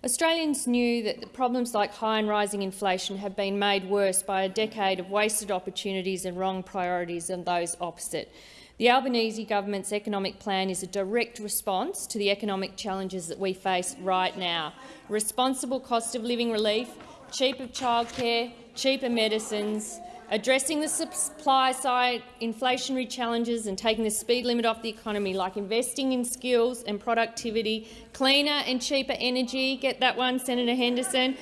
Australians knew that the problems like high and rising inflation have been made worse by a decade of wasted opportunities and wrong priorities and those opposite. The Albanese government's economic plan is a direct response to the economic challenges that we face right now. Responsible cost of living relief, cheaper childcare, cheaper medicines, addressing the supply side inflationary challenges and taking the speed limit off the economy, like investing in skills and productivity, cleaner and cheaper energy, get that one, Senator Henderson,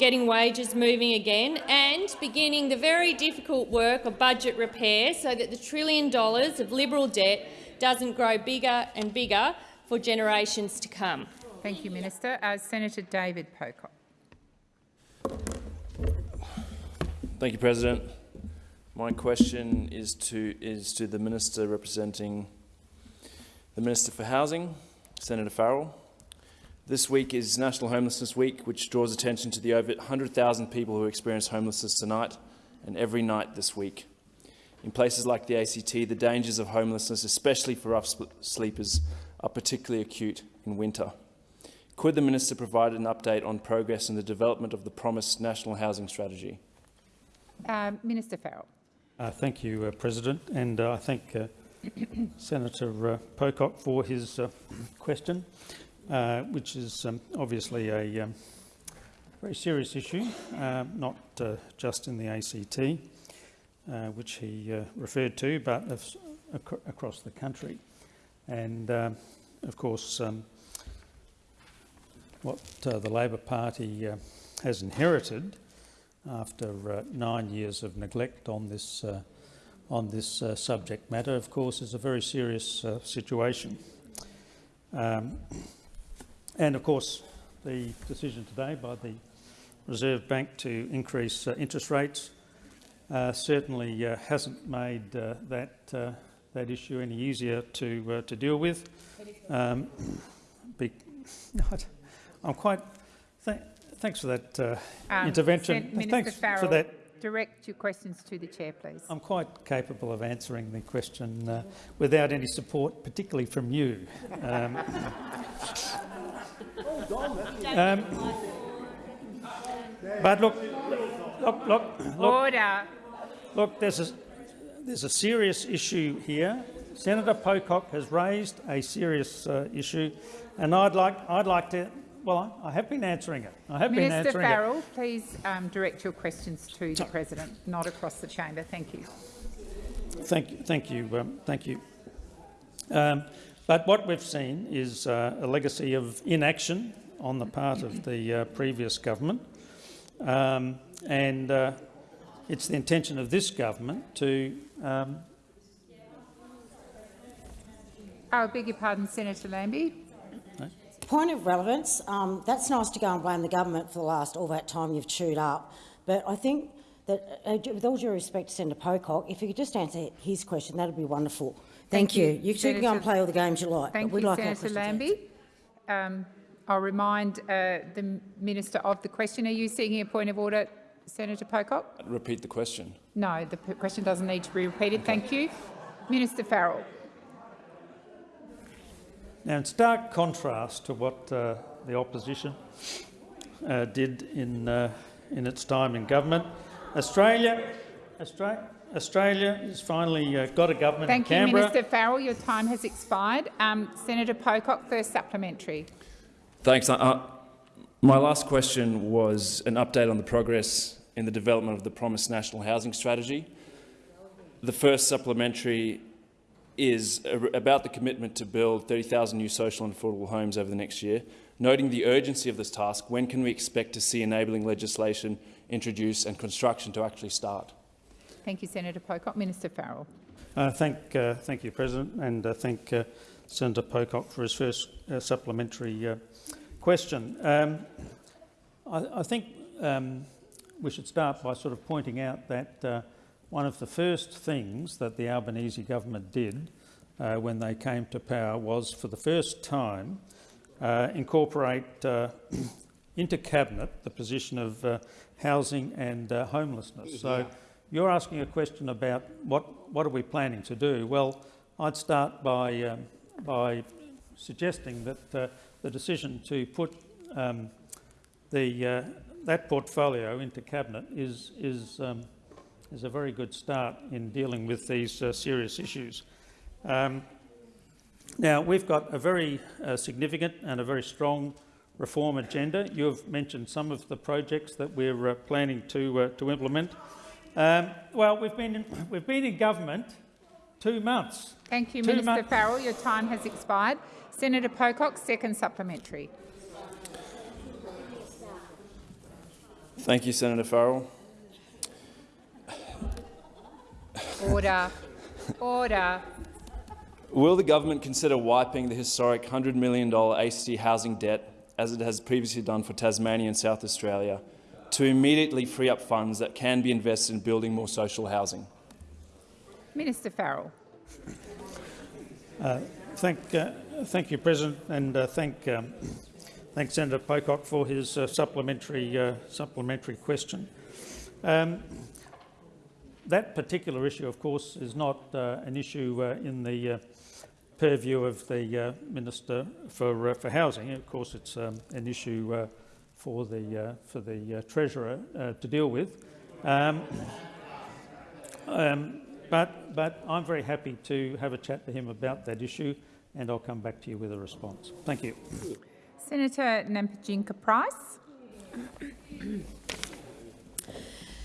getting wages moving again and beginning the very difficult work of budget repair so that the trillion dollars of Liberal debt doesn't grow bigger and bigger for generations to come. Thank you, Minister. Uh, Senator David Pocock. Thank you, President. My question is to, is to the Minister representing the Minister for Housing, Senator Farrell. This week is National Homelessness Week, which draws attention to the over 100,000 people who experience homelessness tonight and every night this week. In places like the ACT, the dangers of homelessness, especially for rough sleepers, are particularly acute in winter. Could the Minister provide an update on progress in the development of the promised National Housing Strategy? Uh, Minister Farrell. Uh, thank you, uh, President, and uh, I thank uh, [coughs] Senator uh, Pocock for his question, which is um, obviously a um, very serious issue, not just in the ACT, which he referred to, but ac across the country. And um, of course, um, what the Labor Party has inherited after uh, nine years of neglect on this, uh, on this uh, subject matter, of course, is a very serious uh, situation. Um, and of course, the decision today by the Reserve Bank to increase uh, interest rates uh, certainly hasn't made that, that issue any easier to, to deal with. Um, be, [laughs] I'm quite thanks for that uh, um, intervention. Minister thanks Farrell, for that. Direct your questions to the chair, please. I'm quite capable of answering the question uh, without any support, particularly from you. Um, [laughs] um, but look, look, look, look, Order. Look, there's a, there's a serious issue here. Senator Pocock has raised a serious uh, issue, and I'd like, I'd like to well, I, I have been answering it. I have Minister been answering Farrell, it. please um, direct your questions to the President, not across the chamber. Thank you. Thank you. Thank you. Um, thank you. Um, but what we've seen is uh, a legacy of inaction on the part of the uh, previous government, um, and uh, it's the intention of this government to. Um, I beg your pardon, Senator Lambie point of relevance, um, that's nice to go and blame the government for the last all that time you've chewed up, but I think that, uh, with all due respect to Senator Pocock, if you could just answer his question, that would be wonderful. Thank, Thank you. You, you can go and play all the games you like. Thank you, like Senator Lambie. Um, I'll remind uh, the Minister of the question. Are you seeking a point of order, Senator Pocock? Repeat the question. No, the question doesn't need to be repeated. Okay. Thank you. Minister Farrell. Now, in stark contrast to what uh, the opposition uh, did in, uh, in its time in government, Australia, Australia, Australia has finally uh, got a government Thank in Canberra. Thank you, Minister Farrell. Your time has expired. Um, Senator Pocock, first supplementary. Thanks. Uh, uh, my last question was an update on the progress in the development of the promised national housing strategy. The first supplementary is about the commitment to build 30,000 new social and affordable homes over the next year. Noting the urgency of this task, when can we expect to see enabling legislation introduced and construction to actually start? Thank you, Senator Pocock. Minister Farrell. Uh, thank, uh, thank you, President, and uh, thank uh, Senator Pocock for his first uh, supplementary uh, question. Um, I, I, think um, we should start by sort of pointing out that one of the first things that the Albanese government did uh, when they came to power was, for the first time, uh, incorporate uh, [clears throat] into cabinet the position of uh, housing and uh, homelessness. So you're asking a question about what, what are we planning to do? Well, I'd start by, um, by suggesting that uh, the decision to put um, the, that portfolio into cabinet is, is um, is a very good start in dealing with these uh, serious issues. Um, now, we've got a very uh, significant and a very strong reform agenda. You've mentioned some of the projects that we're uh, planning to, uh, to implement. Um, well, we've been, in, [coughs] we've been in government two months. Thank you, two Minister Farrell. Your time has expired. Senator Pocock, second supplementary. Thank you, Senator Farrell. Order. Order. Will the government consider wiping the historic $100 million ACT housing debt, as it has previously done for Tasmania and South Australia, to immediately free up funds that can be invested in building more social housing? Minister Farrell. Uh, thank, uh, thank you, President, and uh, thank, um, thank Senator Pocock for his uh, supplementary, uh, supplementary question. Um, that particular issue, of course, is not uh, an issue in the purview of the Minister for, for Housing. Of course, it's um, an issue for the, for the Treasurer to deal with. Um, um, but, but I'm very happy to have a chat to him about that issue and I'll come back to you with a response. Thank you. Senator Nampijinpa Price.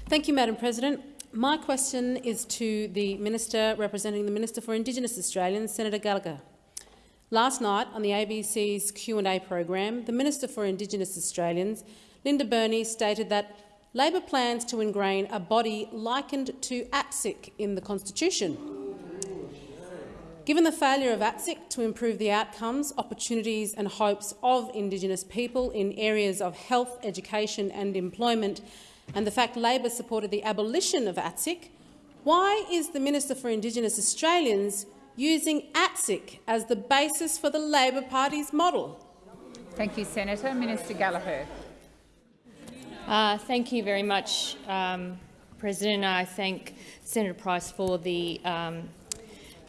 Thank you, Madam President. My question is to the Minister representing the Minister for Indigenous Australians, Senator Gallagher. Last night on the ABC's Q&A program, the Minister for Indigenous Australians, Linda Burney, stated that Labor plans to ingrain a body likened to ATSIC in the Constitution. Given the failure of ATSIC to improve the outcomes, opportunities and hopes of Indigenous people in areas of health, education and employment, and the fact Labor supported the abolition of ATSIC, why is the Minister for Indigenous Australians using ATSIC as the basis for the Labor Party's model? Thank you, Senator. Minister Gallagher. Uh, thank you very much, um, President. I thank Senator Price for the, um,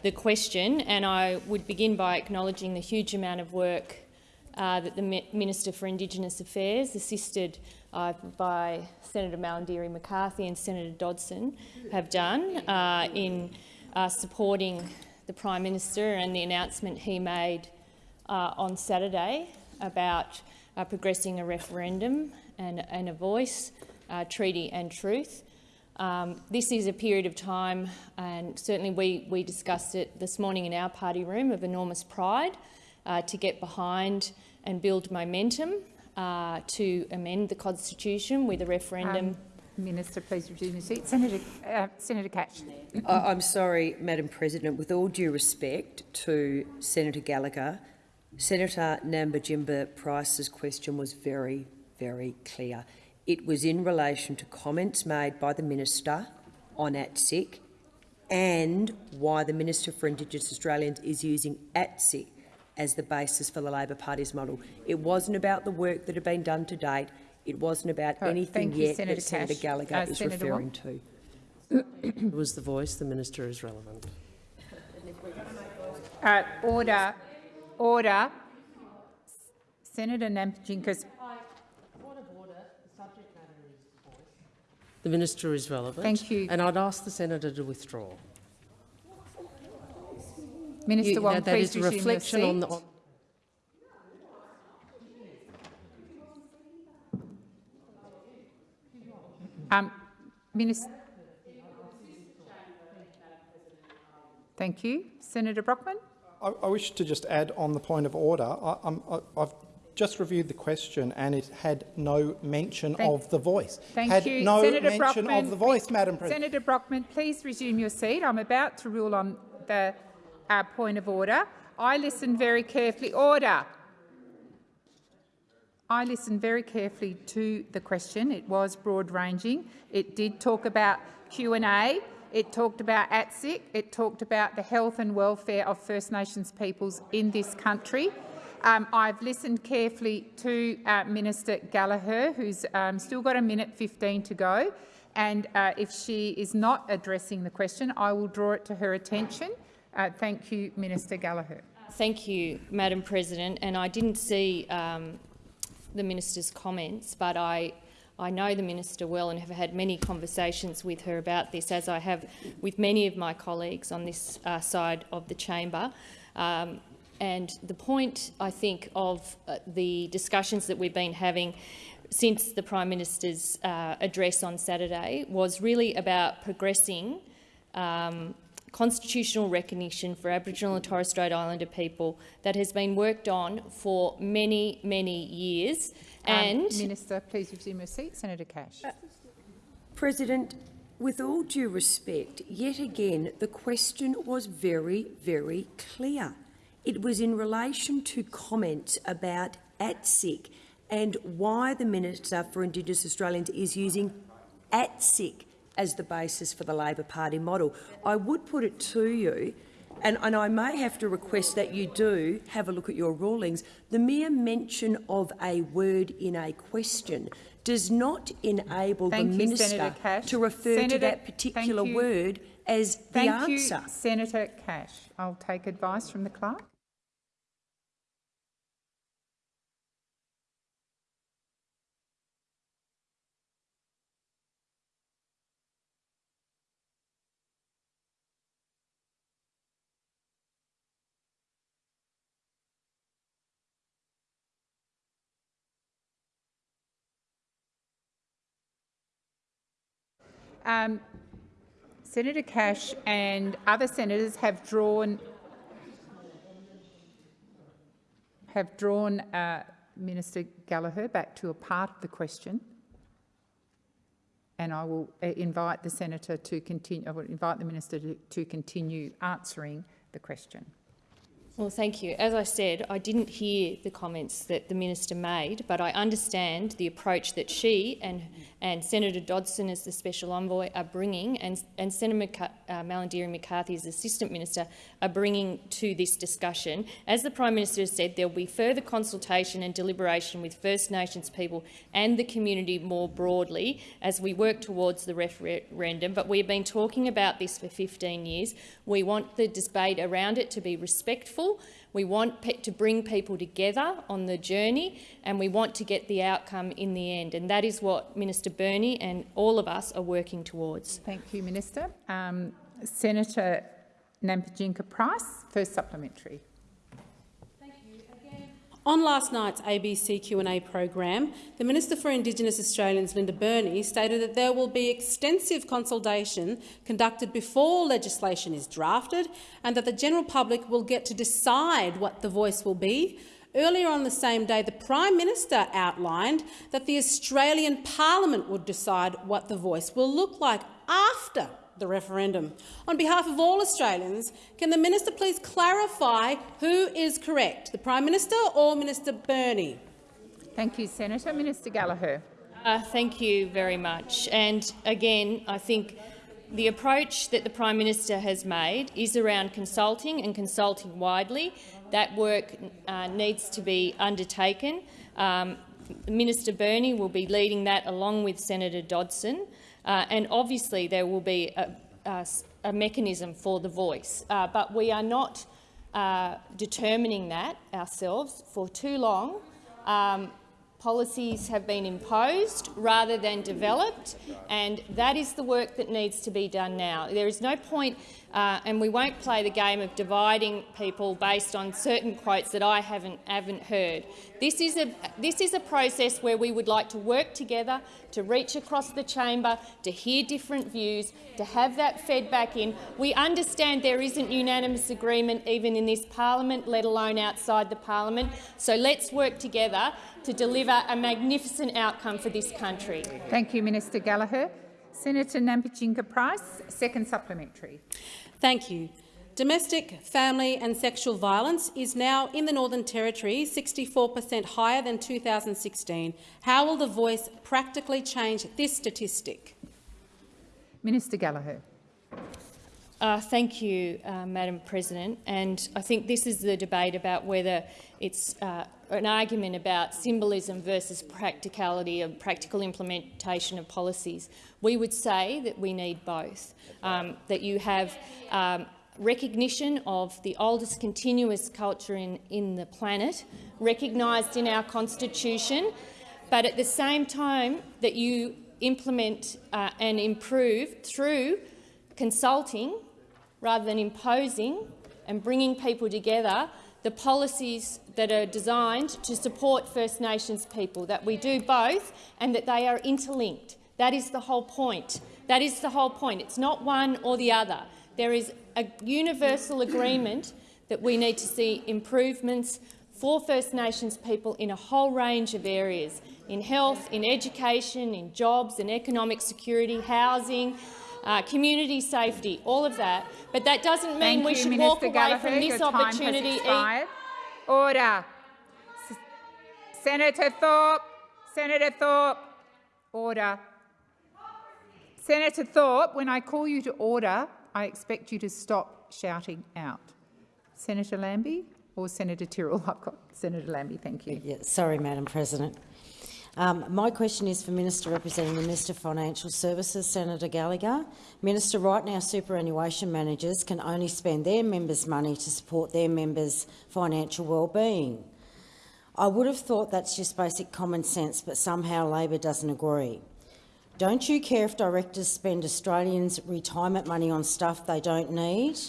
the question, and I would begin by acknowledging the huge amount of work uh, that the Minister for Indigenous Affairs, assisted uh, by Senator Malarndirri McCarthy and Senator Dodson, have done uh, in uh, supporting the Prime Minister and the announcement he made uh, on Saturday about progressing a referendum and, and a voice, uh, treaty and truth. Um, this is a period of time, and certainly we, we discussed it this morning in our party room, of enormous pride uh, to get behind and build momentum uh, to amend the constitution with a referendum. Um, Minister, please resume your seat. Senator, uh, Senator Cash. I'm sorry, Madam President. With all due respect to Senator Gallagher, Senator Nampijinpa Price's question was very, very clear. It was in relation to comments made by the minister on ATSIC and why the Minister for Indigenous Australians is using ATSIC as the basis for the Labor Party's model. It wasn't about the work that had been done to date. It wasn't about oh, anything you, yet Senator that Senator Cash. Gallagher uh, is Senator referring to. it was the voice. The minister is relevant. Uh, order. Order. Senator Nampijinpa's The minister is relevant. Thank you. And I'd ask the senator to withdraw. Minister you, Wong, that, that please is a reflection on the. On um, Minister. Thank you. Senator Brockman. I, I, wish to just add on the point of order. I, have just reviewed the question and it had no mention thank, of the voice. Thank had you. no Senator mention Brockman, of the voice, Madam President. Senator Brockman, please resume your seat. I'm about to rule on the uh, point of order. I listened very carefully. Order. I listened very carefully to the question. It was broad-ranging. It did talk about Q&A. It talked about ATSIC. It talked about the health and welfare of First Nations peoples in this country. Um, I've listened carefully to uh, Minister Gallagher, who's um, still got a minute 15 to go. And uh, if she is not addressing the question, I will draw it to her attention. Uh, thank you, Minister Gallagher. Thank you, Madam President. And I didn't see um, the minister's comments, but I, I know the minister well and have had many conversations with her about this, as I have with many of my colleagues on this uh, side of the chamber. Um, and the point, I think, of uh, the discussions that we've been having since the Prime Minister's uh, address on Saturday was really about progressing um, constitutional recognition for Aboriginal and Torres Strait Islander people that has been worked on for many, many years And Minister, please resume your seat. Senator Cash. Uh, President, with all due respect, yet again the question was very, very clear. It was in relation to comments about ATSIC and why the Minister for Indigenous Australians is using ATSIC as the basis for the Labor Party model. I would put it to you, and, and, I may have to request that you do have a look at your rulings, the mere mention of a word in a question does not enable Thank the you, minister to refer Senator, to that particular word as thank the answer. You, Senator Cash. I'll take advice from the clerk. Um, Senator Cash and other senators have drawn have drawn uh, Minister Gallagher back to a part of the question, and I will uh, invite the senator to continue. I will invite the minister to, to continue answering the question. Well, thank you. As I said, I didn't hear the comments that the minister made, but I understand the approach that she and, and Senator Dodson as the special envoy are bringing and, and Senator McC uh, Malarndirri McCarthy as assistant minister are bringing to this discussion. As the Prime Minister has said, there will be further consultation and deliberation with First Nations people and the community more broadly as we work towards the referendum, but we've been talking about this for 15 years. We want the debate around it to be respectful we want to bring people together on the journey and we want to get the outcome in the end. And that is what Minister Burney and all of us are working towards. Thank you, Minister. Um, Senator Nampijinpa Price, first supplementary. On last night's ABC Q&A program, the Minister for Indigenous Australians, Linda Burney, stated that there will be extensive consultation conducted before legislation is drafted and that the general public will get to decide what the voice will be. Earlier on the same day, the Prime Minister outlined that the Australian Parliament would decide what the voice will look like after the referendum. On behalf of all Australians, can the minister please clarify who is correct, the Prime Minister or Minister Burney? Thank you, Senator. Minister Gallagher. Uh, thank you very much. And again, I think the approach that the Prime Minister has made is around consulting and consulting widely. That work uh, needs to be undertaken. Um, Minister Burney will be leading that along with Senator Dodson. Uh, and obviously there will be a, a, a mechanism for the voice. Uh, but we are not uh, determining that ourselves for too long. Um, policies have been imposed rather than developed, and that is the work that needs to be done now. There is no point uh, and we won't play the game of dividing people based on certain quotes that I haven't, haven't heard. This is, a, this is a process where we would like to work together to reach across the chamber, to hear different views, to have that fed back in. We understand there isn't unanimous agreement even in this parliament, let alone outside the parliament. So let's work together to deliver a magnificent outcome for this country. Thank you, Minister Gallagher. Senator Nampijinpa Price, second supplementary. Thank you. Domestic, family and sexual violence is now in the Northern Territory 64 per cent higher than 2016. How will the voice practically change this statistic? Minister Gallagher. Uh, thank you, uh, Madam President. And I think this is the debate about whether it's uh, an argument about symbolism versus practicality and practical implementation of policies. We would say that we need both, um, that you have um, recognition of the oldest continuous culture in, in the planet, recognised in our constitution, but at the same time that you implement uh, and improve through consulting rather than imposing and bringing people together the policies that are designed to support First Nations people, that we do both and that they are interlinked. That is the whole point. That is the whole point. It's not one or the other. There is a universal agreement that we need to see improvements for First Nations people in a whole range of areas. in health, in education, in jobs, in economic security, housing, uh, community safety, all of that. But that doesn't mean Thank we you, should Minister walk away Gallagher. from this Your time has opportunity. Order. S Senator Thorpe. Senator Thorpe. Order. Senator Thorpe, when I call you to order, I expect you to stop shouting out. Senator Lambie or Senator Tyrrell? [laughs] I've got Senator Lambie, thank you. Yeah, sorry, Madam President. Um, my question is for Minister representing the Minister for Financial Services, Senator Gallagher. Minister, right now superannuation managers can only spend their members' money to support their members' financial well-being. I would have thought that's just basic common sense, but somehow Labor doesn't agree. Don't you care if directors spend Australians' retirement money on stuff they don't need?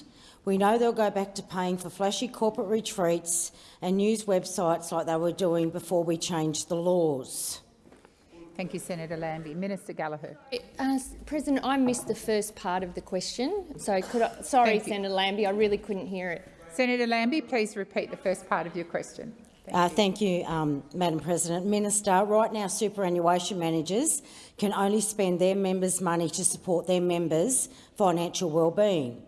We know they'll go back to paying for flashy corporate retreats and news websites like they were doing before we changed the laws. Thank you, Senator Lambie. Minister Gallagher. Uh, President, I missed the first part of the question. So, could I, sorry, Thank you. Senator Lambie, I really couldn't hear it. Senator Lambie, please repeat the first part of your question. Uh, thank you, um, Madam President. Minister, right now superannuation managers can only spend their members' money to support their members' financial well-being.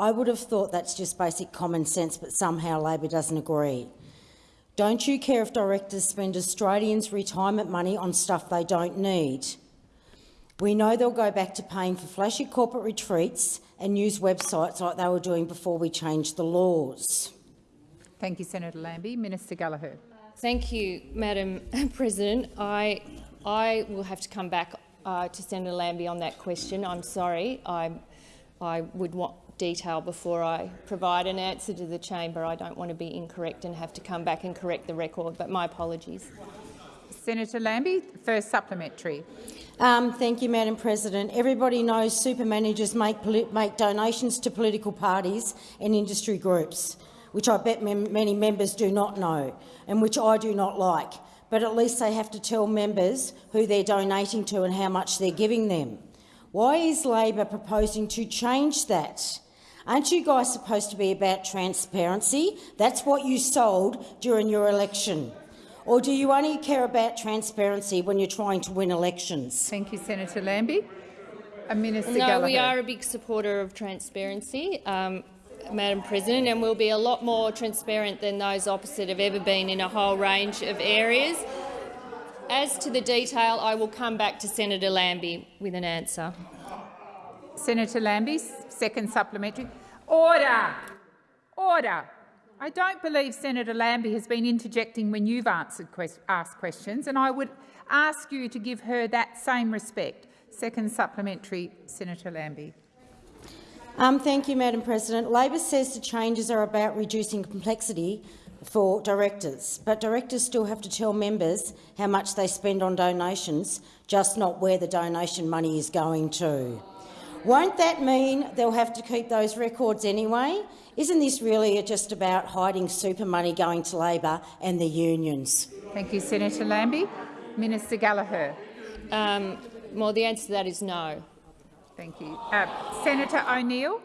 I would have thought that's just basic common sense, but somehow Labor doesn't agree. Don't you care if directors spend Australians' retirement money on stuff they don't need? We know they'll go back to paying for flashy corporate retreats and news websites like they were doing before we changed the laws. Thank you, Senator Lambie. Minister Gallagher. Thank you, Madam [laughs] President. I, I will have to come back uh, to Senator Lambie on that question. I'm sorry. I, I would want detail before I provide an answer to the chamber. I don't want to be incorrect and have to come back and correct the record, but my apologies. Senator Lambie, first supplementary. Um, thank you, Madam President. Everybody knows super managers make, make donations to political parties and industry groups, which I bet mem many members do not know and which I do not like. But at least they have to tell members who they're donating to and how much they're giving them. Why is Labor proposing to change that? Aren't you guys supposed to be about transparency? That's what you sold during your election. Or do you only care about transparency when you're trying to win elections? Thank you, Senator Lambie. And Minister no, Gallagher. we are a big supporter of transparency, um, Madam President, and we'll be a lot more transparent than those opposite have ever been in a whole range of areas. As to the detail, I will come back to Senator Lambie with an answer. Senator Lambie, second supplementary. Order! Order! I don't believe Senator Lambie has been interjecting when you've answered quest asked questions, and I would ask you to give her that same respect. Second supplementary, Senator Lambie. Um, thank you, Madam President. Labor says the changes are about reducing complexity for directors, but directors still have to tell members how much they spend on donations, just not where the donation money is going to. Won't that mean they'll have to keep those records anyway? Isn't this really just about hiding super money going to Labor and the unions? Thank you, Senator Lambie. Minister Gallagher. Um, well, the answer to that is no. Thank you. Uh, Senator O'Neill.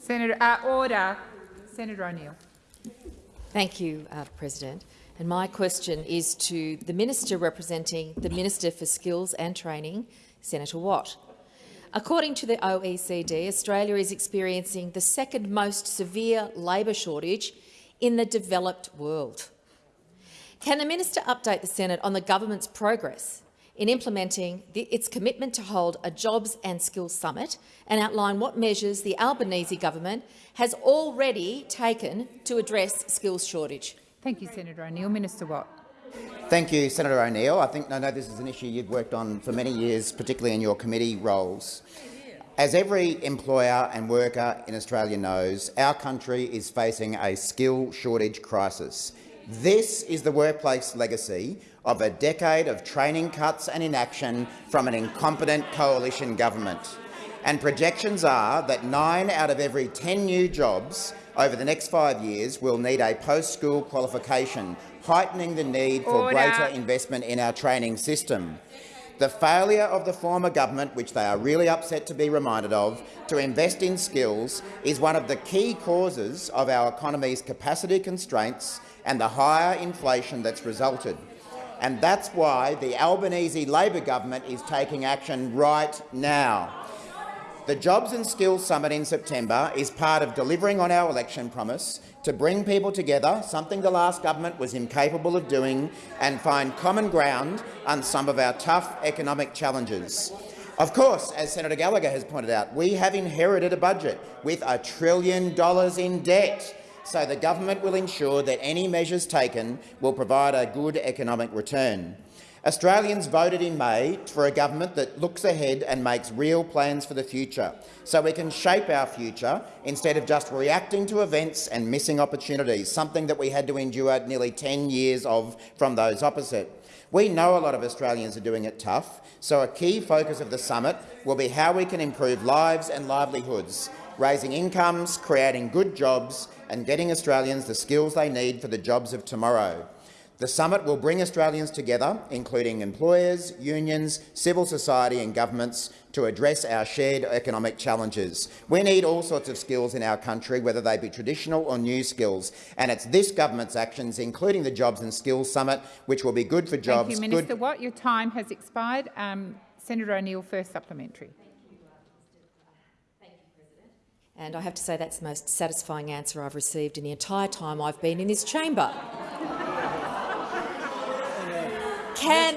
Senator, uh, order. Senator O'Neill. Thank you, uh, President. And my question is to the Minister representing the Minister for Skills and Training, Senator Watt. According to the OECD, Australia is experiencing the second most severe labour shortage in the developed world. Can the minister update the Senate on the government's progress in implementing the, its commitment to hold a Jobs and Skills Summit and outline what measures the Albanese government has already taken to address skills shortage? Thank you, Senator O'Neill. Minister Watt. Thank you, Senator O'Neill. I think I know this is an issue you've worked on for many years, particularly in your committee roles. As every employer and worker in Australia knows, our country is facing a skill shortage crisis. This is the workplace legacy of a decade of training cuts and inaction from an incompetent coalition government. And projections are that nine out of every 10 new jobs over the next five years we will need a post-school qualification, heightening the need for Order. greater investment in our training system. The failure of the former government, which they are really upset to be reminded of, to invest in skills is one of the key causes of our economy's capacity constraints and the higher inflation that's resulted. And that's why the Albanese Labor government is taking action right now. The Jobs and Skills Summit in September is part of delivering on our election promise to bring people together, something the last government was incapable of doing, and find common ground on some of our tough economic challenges. Of course, as Senator Gallagher has pointed out, we have inherited a budget with a trillion dollars in debt, so the government will ensure that any measures taken will provide a good economic return. Australians voted in May for a government that looks ahead and makes real plans for the future, so we can shape our future instead of just reacting to events and missing opportunities, something that we had to endure nearly 10 years of from those opposite. We know a lot of Australians are doing it tough, so a key focus of the summit will be how we can improve lives and livelihoods, raising incomes, creating good jobs and getting Australians the skills they need for the jobs of tomorrow. The summit will bring Australians together, including employers, unions, civil society and governments, to address our shared economic challenges. We need all sorts of skills in our country, whether they be traditional or new skills, and it's this government's actions, including the Jobs and Skills Summit, which will be good for jobs. Thank you, Minister good Watt. Your time has expired. Um, Senator O'Neill, first supplementary. Thank you president. And I have to say that's the most satisfying answer I've received in the entire time I've been in this chamber. Can,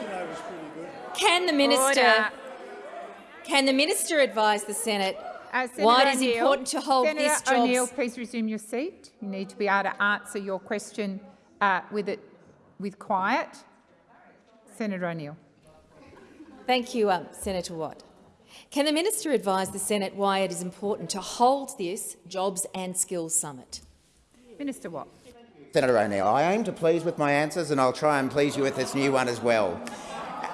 can the minister Order. can the minister advise the Senate uh, why it is important to hold Senator this jobs? O'Neill, please resume your seat. You need to be able to answer your question uh, with it with quiet. Senator O'Neill. Thank you, um, Senator Watt. Can the minister advise the Senate why it is important to hold this Jobs and Skills Summit? Minister Watt. Senator O'Neill, I aim to please with my answers and I'll try and please you with this new one as well.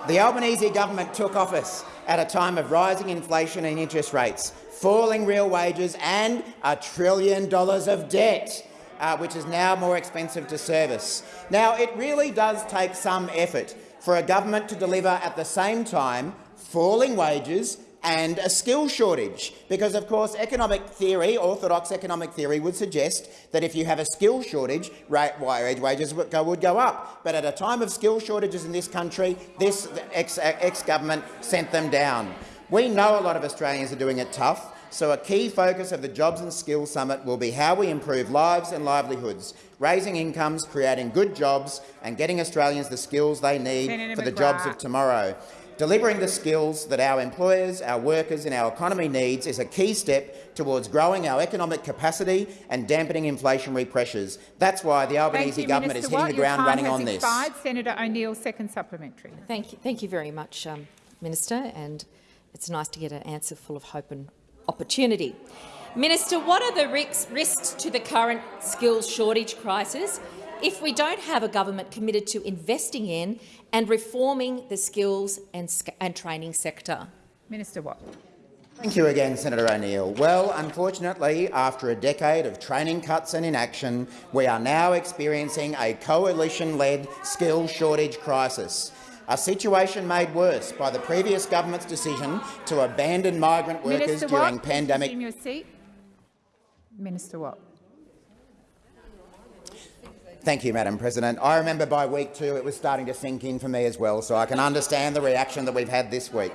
The Albanese government took office at a time of rising inflation and interest rates, falling real wages and a trillion dollars of debt, uh, which is now more expensive to service. Now, it really does take some effort for a government to deliver at the same time falling wages and a skill shortage, because of course economic theory, orthodox economic theory, would suggest that if you have a skill shortage, wage wages would go, would go up. But at a time of skill shortages in this country, this uh, ex-government sent them down. We know a lot of Australians are doing it tough, so a key focus of the Jobs and Skills Summit will be how we improve lives and livelihoods, raising incomes, creating good jobs and getting Australians the skills they need Senator for the jobs of tomorrow. Delivering the skills that our employers, our workers and our economy needs is a key step towards growing our economic capacity and dampening inflationary pressures. That's why the Albanese you, government Minister is hitting Watt. the ground running on this. expired. this. Senator O'Neill, second supplementary. Thank you, thank you very much, um, Minister, and it's nice to get an answer full of hope and opportunity. Minister, what are the risks to the current skills shortage crisis if we don't have a government committed to investing in and reforming the skills and, and training sector? Minister Watt. Thank you again, Senator O'Neill. Well, unfortunately, after a decade of training cuts and inaction, we are now experiencing a coalition-led skill shortage crisis, a situation made worse by the previous government's decision to abandon migrant workers Minister during Watt, pandemic. Your seat. Minister Watt. Thank you, Madam President. I remember by week two it was starting to sink in for me as well, so I can understand the reaction that we've had this week.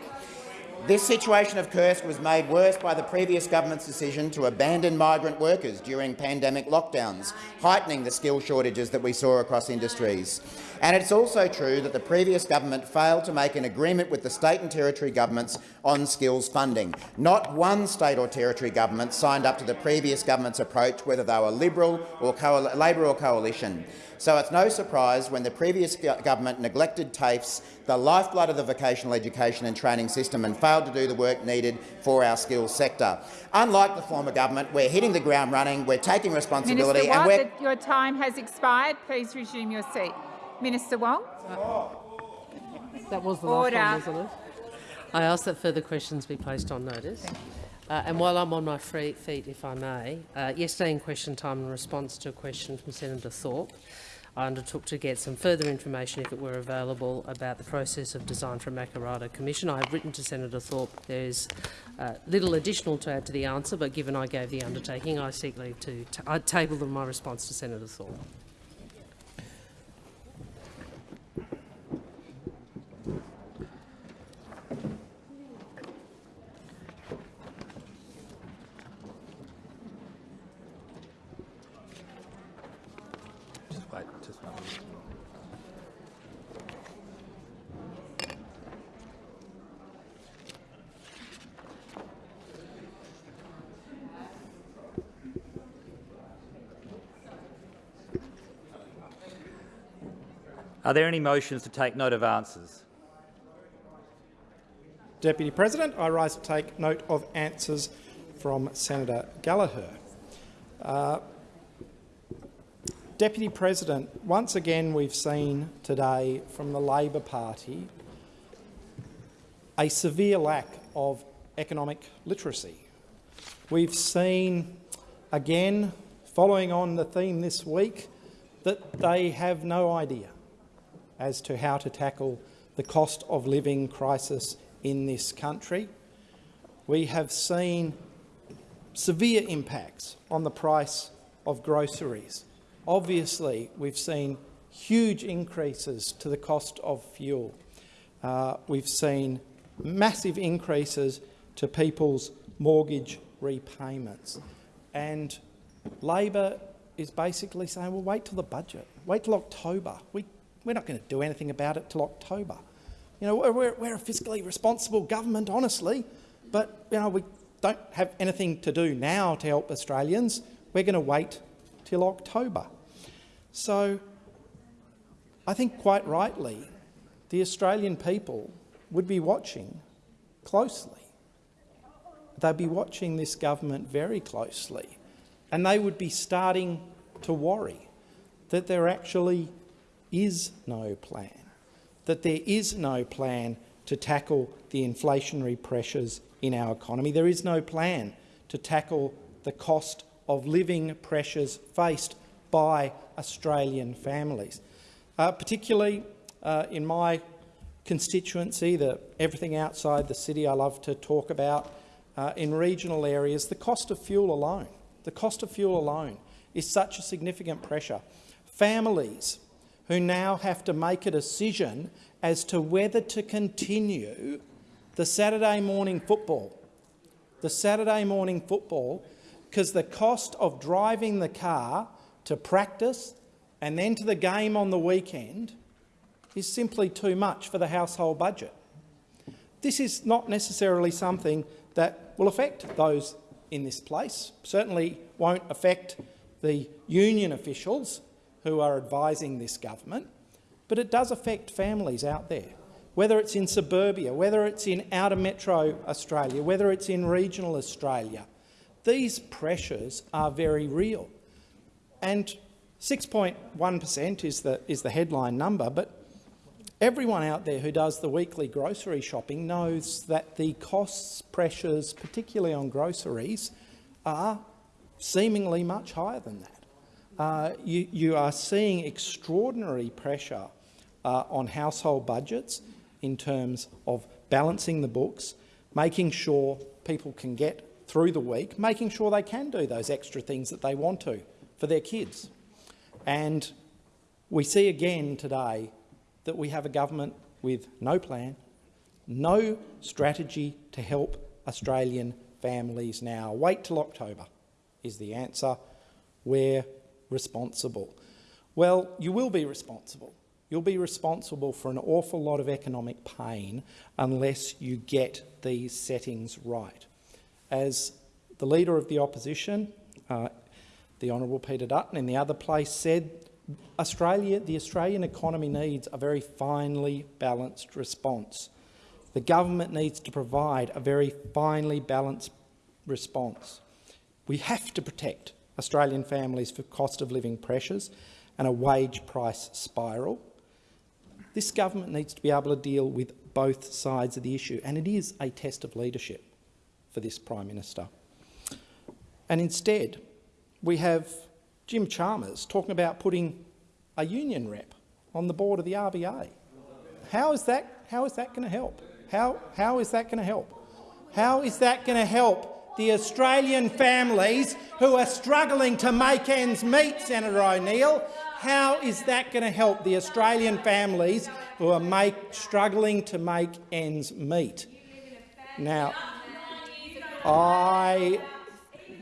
This situation of Kursk was made worse by the previous government's decision to abandon migrant workers during pandemic lockdowns, heightening the skill shortages that we saw across industries. And it's also true that the previous government failed to make an agreement with the state and territory governments on skills funding. Not one state or territory government signed up to the previous government's approach, whether they were Liberal or Labor or Coalition. So it's no surprise when the previous government neglected TAFEs, the lifeblood of the vocational education and training system, and failed to do the work needed for our skills sector. Unlike the former government, we're hitting the ground running, we're taking responsibility— Minister and we're your time has expired. Please resume your seat. Minister Wong. That was the Order. last one, wasn't it? I ask that further questions be placed on notice. Uh, and while I'm on my free feet, if I may, uh, yesterday in question time in response to a question from Senator Thorpe, I undertook to get some further information, if it were available, about the process of design from Makarrata Commission. I have written to Senator Thorpe. There is uh, little additional to add to the answer, but given I gave the undertaking, I seek leave to I table my response to Senator Thorpe. Are there any motions to take note of answers? Deputy President, I rise to take note of answers from Senator Gallagher. Uh, Deputy President, once again we've seen today from the Labor Party a severe lack of economic literacy. We've seen, again, following on the theme this week, that they have no idea as to how to tackle the cost of living crisis in this country. We have seen severe impacts on the price of groceries. Obviously, we've seen huge increases to the cost of fuel. Uh, we've seen massive increases to people's mortgage repayments. And Labor is basically saying, well, wait till the budget, wait till October. We we're not going to do anything about it till October. You know, we're, we're a fiscally responsible government, honestly, but you know, we don't have anything to do now to help Australians. We're going to wait till October. So I think quite rightly the Australian people would be watching closely. They'd be watching this government very closely and they would be starting to worry that they're actually is no plan, that there is no plan to tackle the inflationary pressures in our economy. There is no plan to tackle the cost of living pressures faced by Australian families. Uh, particularly uh, in my constituency, the, everything outside the city I love to talk about, uh, in regional areas, the cost of fuel alone, the cost of fuel alone is such a significant pressure. Families who now have to make a decision as to whether to continue the Saturday morning football. The Saturday morning football, because the cost of driving the car to practice and then to the game on the weekend is simply too much for the household budget. This is not necessarily something that will affect those in this place, certainly won't affect the union officials who are advising this government, but it does affect families out there, whether it's in suburbia, whether it's in outer metro Australia, whether it's in regional Australia. These pressures are very real. And 6.1 per cent is the, is the headline number, but everyone out there who does the weekly grocery shopping knows that the costs pressures, particularly on groceries, are seemingly much higher than that uh, you, you, are seeing extraordinary pressure uh, on household budgets in terms of balancing the books, making sure people can get through the week, making sure they can do those extra things that they want to for their kids. And we see again today that we have a government with no plan, no strategy to help Australian families now. Wait till October is the answer, where responsible? Well, you will be responsible. You'll be responsible for an awful lot of economic pain unless you get these settings right. As the Leader of the Opposition, uh, the Honourable Peter Dutton, in the other place said, Australia, the Australian economy needs a very finely balanced response. The government needs to provide a very finely balanced response. We have to protect Australian families for cost of living pressures and a wage price spiral. This government needs to be able to deal with both sides of the issue, and it is a test of leadership for this Prime Minister. And instead, we have Jim Chalmers talking about putting a union rep on the board of the RBA. How is that, how is that going to help? How, how is that going to help? How is that going to help the Australian families who are struggling to make ends meet, Senator O'Neill? How is that going to help the Australian families who are make, struggling to make ends meet? Now, I,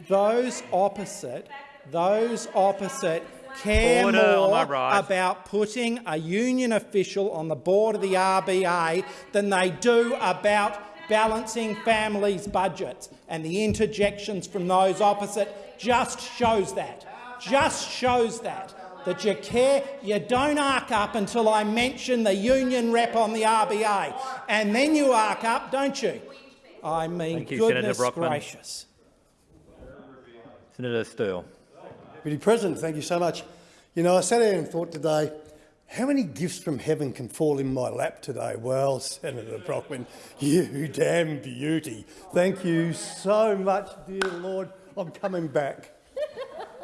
those opposite, those opposite care Order, more right? about putting a union official on the board of the RBA than they do about balancing families' budgets. And the interjections from those opposite just shows that. Just shows that. That you care, you don't arc up until I mention the union rep on the RBA, and then you arc up, don't you? I mean, Thank you, Senator goodness Brockman. gracious. Senator Sterle. Deputy President, thank you so much. You know, I sat there and thought today, how many gifts from heaven can fall in my lap today? Well, [laughs] Senator Brockman, you damn beauty. Thank you so much, dear Lord. I'm coming back.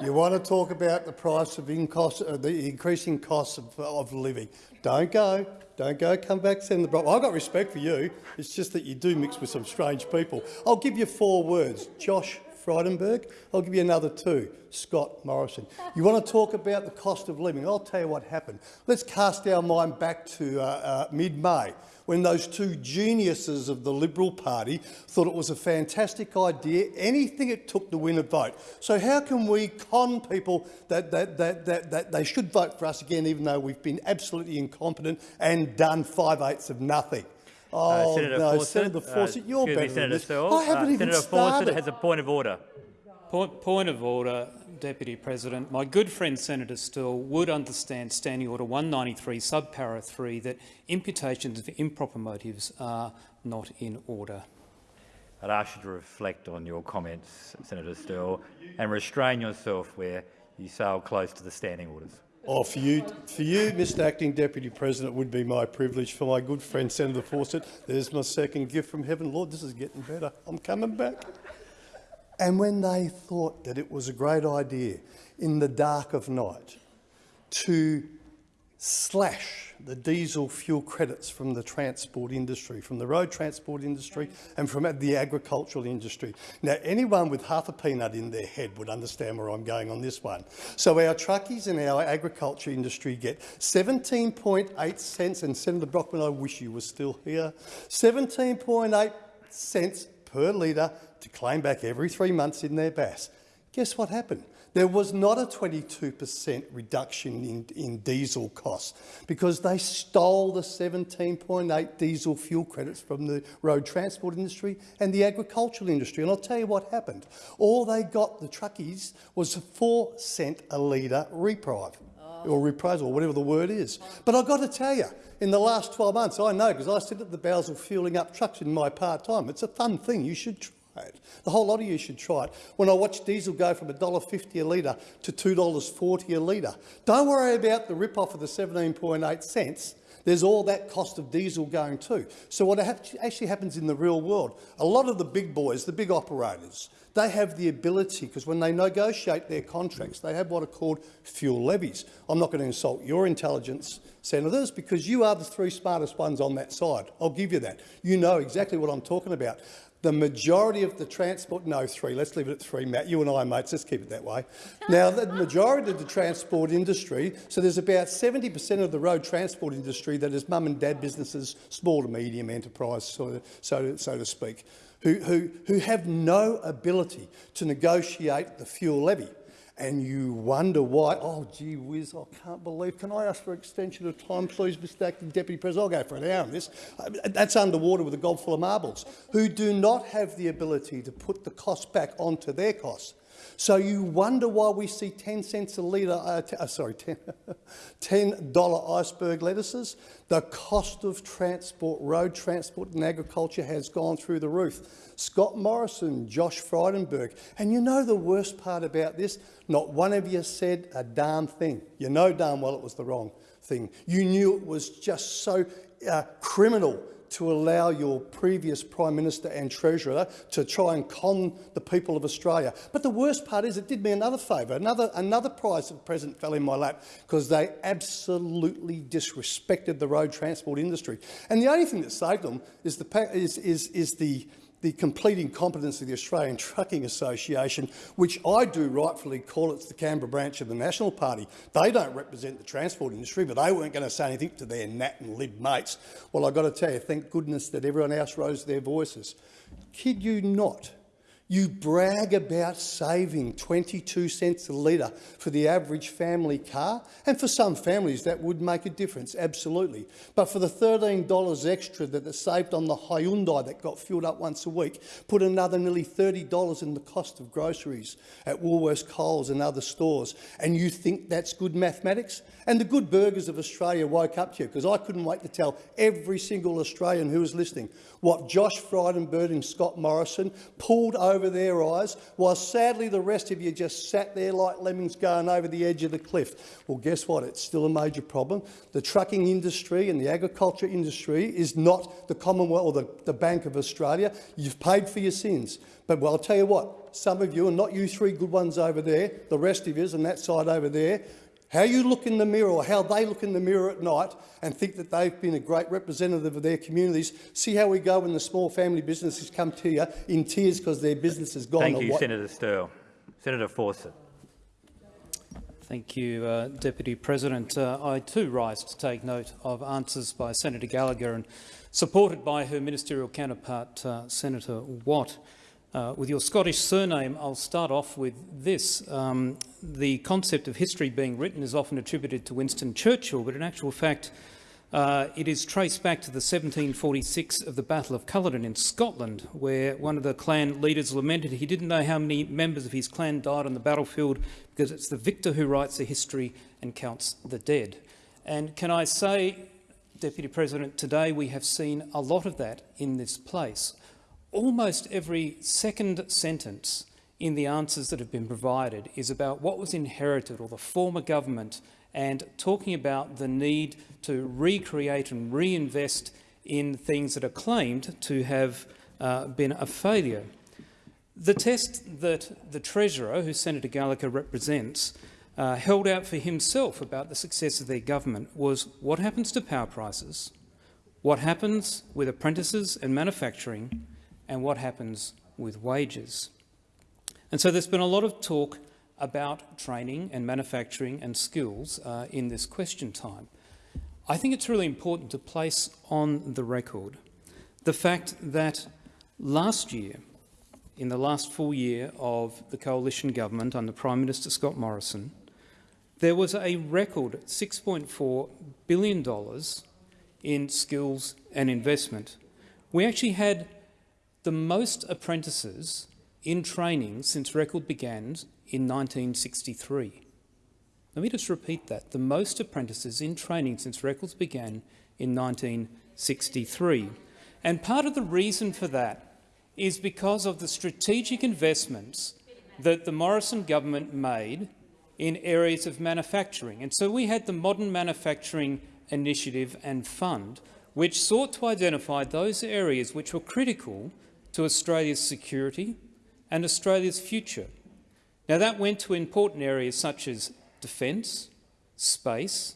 You want to talk about the price of uh, the increasing costs of, of living. Don't go. Don't go. Come back, Senator Brockman. I've got respect for you. It's just that you do mix with some strange people. I'll give you four words. Josh Frydenberg. I'll give you another two. Scott Morrison. You want to talk about the cost of living? I'll tell you what happened. Let's cast our mind back to uh, uh, mid-May when those two geniuses of the Liberal Party thought it was a fantastic idea, anything it took to win a vote. So how can we con people that, that, that, that, that they should vote for us again, even though we've been absolutely incompetent and done five-eighths of nothing? Oh, Uh, Senator no, Fawcett, Senator Fawcett, uh, you're excuse me, better than Senator this. I haven't Uh, even Senator started. Fawcett has a point of order. Point, point of order, Deputy President. My good friend Senator Sterle would understand Standing Order 193, subpara 3, that imputations of improper motives are not in order. I'd ask you to reflect on your comments, Senator Sterle, and restrain yourself where you sail close to the standing orders. Oh, for you, for you, Mr Acting Deputy President, would be my privilege. For my good friend Senator Fawcett, there's my second gift from heaven. Lord, this is getting better. I'm coming back. And when they thought that it was a great idea in the dark of night to slash the diesel fuel credits from the transport industry, from the road transport industry and from the agricultural industry. Now, anyone with half a peanut in their head would understand where I'm going on this one. So our truckies and our agriculture industry get 17.8 cents, and Senator Brockman, I wish you were still here, 17.8 cents per litre to claim back every three months in their BAS. Guess what happened? There was not a 22% reduction in, in diesel costs because they stole the 17.8 diesel fuel credits from the road transport industry and the agricultural industry. And I'll tell you what happened. All they got, the truckies, was a four cent a litre reprieve oh. or reprisal, or whatever the word is. But I've got to tell you, in the last 12 months, I know because I sit at the bowser fueling up trucks in my part-time. It's a fun thing. You should The whole lot of you should try it. When I watch diesel go from $1.50 a litre to $2.40 a litre, don't worry about the rip-off of the 17.8 cents. There's all that cost of diesel going too. So what actually happens in the real world, a lot of the big boys, the big operators, they have the ability, because when they negotiate their contracts, they have what are called fuel levies. I'm not going to insult your intelligence, senators, because you are the three smartest ones on that side. I'll give you that. You know exactly what I'm talking about. The majority of the transport, no, three, let's leave it at three, Matt. You and I, mates, let's keep it that way. Now, the majority of the transport industry, so there's about 70% of the road transport industry that is mum and dad businesses, small to medium enterprise, so, so, so to speak, who, who, who have no ability to negotiate the fuel levy. And you wonder why, oh, gee whiz, I can't believe, can I ask for extension of time, please, Mr Acting Deputy President? I'll go for an hour on this. That's underwater with a gob full of marbles, who do not have the ability to put the cost back onto their costs. So you wonder why we see 10 cents a litre, uh, uh, sorry, [laughs] 10 $10 iceberg lettuces. The cost of transport, road transport and agriculture has gone through the roof. Scott Morrison, Josh Frydenberg. And you know the worst part about this? Not one of you said a darn thing. You know darn well it was the wrong thing. You knew it was just so uh, criminal to allow your previous Prime Minister and Treasurer to try and con the people of Australia. But the worst part is it did me another favour. Another, another prize of present fell in my lap because they absolutely disrespected the road transport industry. And the only thing that saved them is the, is, is, is the the complete incompetence of the Australian Trucking Association, which I do rightfully call it's the Canberra branch of the National Party. They don't represent the transport industry, but they weren't going to say anything to their Nat and Lib mates. Well, I've got to tell you, thank goodness that everyone else rose their voices. Kid you not, you brag about saving 22 cents a litre for the average family car, and for some families that would make a difference, absolutely. But for the $13 extra that they saved on the Hyundai that got filled up once a week, put another nearly $30 in the cost of groceries at Woolworths, Coles and other stores, and you think that's good mathematics? And the good burgers of Australia woke up to you, because I couldn't wait to tell every single Australian who was listening what Josh Frydenberg and Scott Morrison pulled over their eyes, while sadly the rest of you just sat there like lemmings going over the edge of the cliff. Well, guess what? It's still a major problem. The trucking industry and the agriculture industry is not the Commonwealth or the, the Bank of Australia. You've paid for your sins. But well, I'll tell you what, some of you, and not you three good ones over there, the rest of you on that side over there, how you look in the mirror or how they look in the mirror at night and think that they've been a great representative of their communities. See how we go when the small family businesses come to you in tears because their business has gone. Thank you, Senator Sterle. Senator Fawcett. Thank you, uh, Deputy President. Uh, I too rise to take note of answers by Senator Gallagher and supported by her ministerial counterpart, uh, Senator Watt. Uh, with your Scottish surname, I'll start off with this. Um, the concept of history being written is often attributed to Winston Churchill, but in actual fact, uh, it is traced back to the 1746 of the Battle of Culloden in Scotland, where one of the clan leaders lamented he didn't know how many members of his clan died on the battlefield because it's the victor who writes the history and counts the dead. And can I say, Deputy President, today we have seen a lot of that in this place almost every second sentence in the answers that have been provided is about what was inherited or the former government and talking about the need to recreate and reinvest in things that are claimed to have uh, been a failure. The test that the Treasurer, who Senator Gallagher represents, uh, held out for himself about the success of their government was what happens to power prices, what happens with apprentices and manufacturing, and what happens with wages. And so there's been a lot of talk about training and manufacturing and skills uh, in this question time. I think it's really important to place on the record the fact that last year, in the last full year of the coalition government under Prime Minister Scott Morrison, there was a record $6.4 billion in skills and investment. We actually had the most apprentices in training since record began in 1963. Let me just repeat that. The most apprentices in training since records began in 1963. And part of the reason for that is because of the strategic investments that the Morrison government made in areas of manufacturing. And so we had the Modern Manufacturing Initiative and Fund, which sought to identify those areas which were critical to Australia's security and Australia's future. Now, that went to important areas such as defence, space,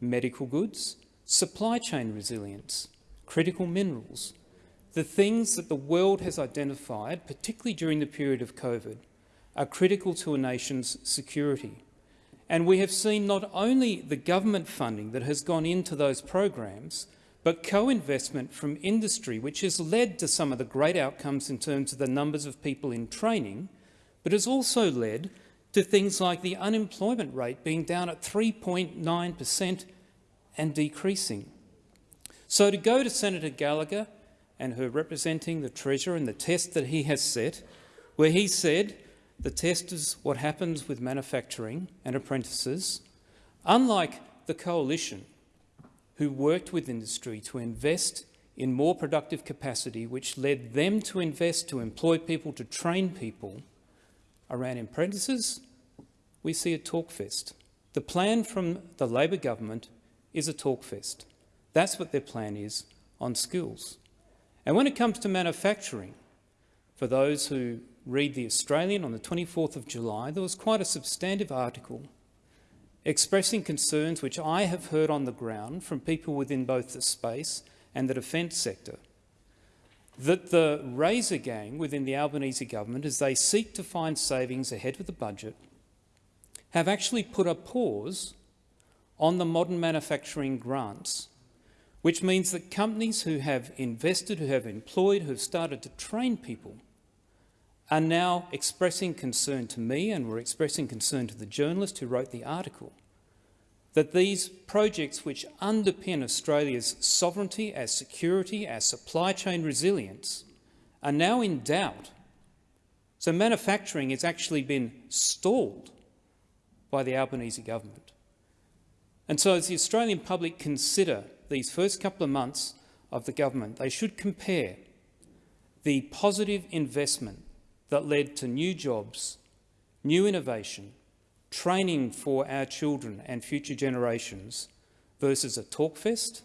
medical goods, supply chain resilience, critical minerals, the things that the world has identified, particularly during the period of COVID, are critical to a nation's security. And we have seen not only the government funding that has gone into those programs, but co-investment from industry, which has led to some of the great outcomes in terms of the numbers of people in training, but has also led to things like the unemployment rate being down at 3.9 per cent and decreasing. So to go to Senator Gallagher and her representing the Treasurer and the test that he has set, where he said the test is what happens with manufacturing and apprentices, unlike the coalition, who worked with industry to invest in more productive capacity, which led them to invest, to employ people, to train people around apprentices, we see a talk fest. The plan from the Labor government is a talk fest. That's what their plan is on skills. And when it comes to manufacturing, for those who read The Australian on the 24th of July, there was quite a substantive article expressing concerns which I have heard on the ground from people within both the space and the defence sector, that the Razor Gang within the Albanese government, as they seek to find savings ahead of the budget, have actually put a pause on the modern manufacturing grants, which means that companies who have invested, who have employed, who have started to train people are now expressing concern to me and were expressing concern to the journalist who wrote the article that these projects which underpin Australia's sovereignty, our security, our supply chain resilience are now in doubt. So manufacturing has actually been stalled by the Albanese government. And so as the Australian public consider these first couple of months of the government, they should compare the positive investment that led to new jobs, new innovation, training for our children and future generations versus a talkfest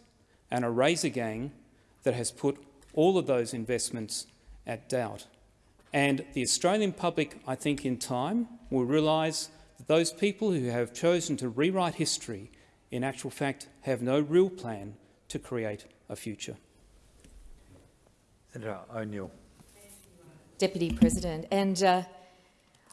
and a razor gang that has put all of those investments at doubt. And the Australian public, I think, in time will realise that those people who have chosen to rewrite history in actual fact have no real plan to create a future. Senator O'Neill. Deputy President, and uh,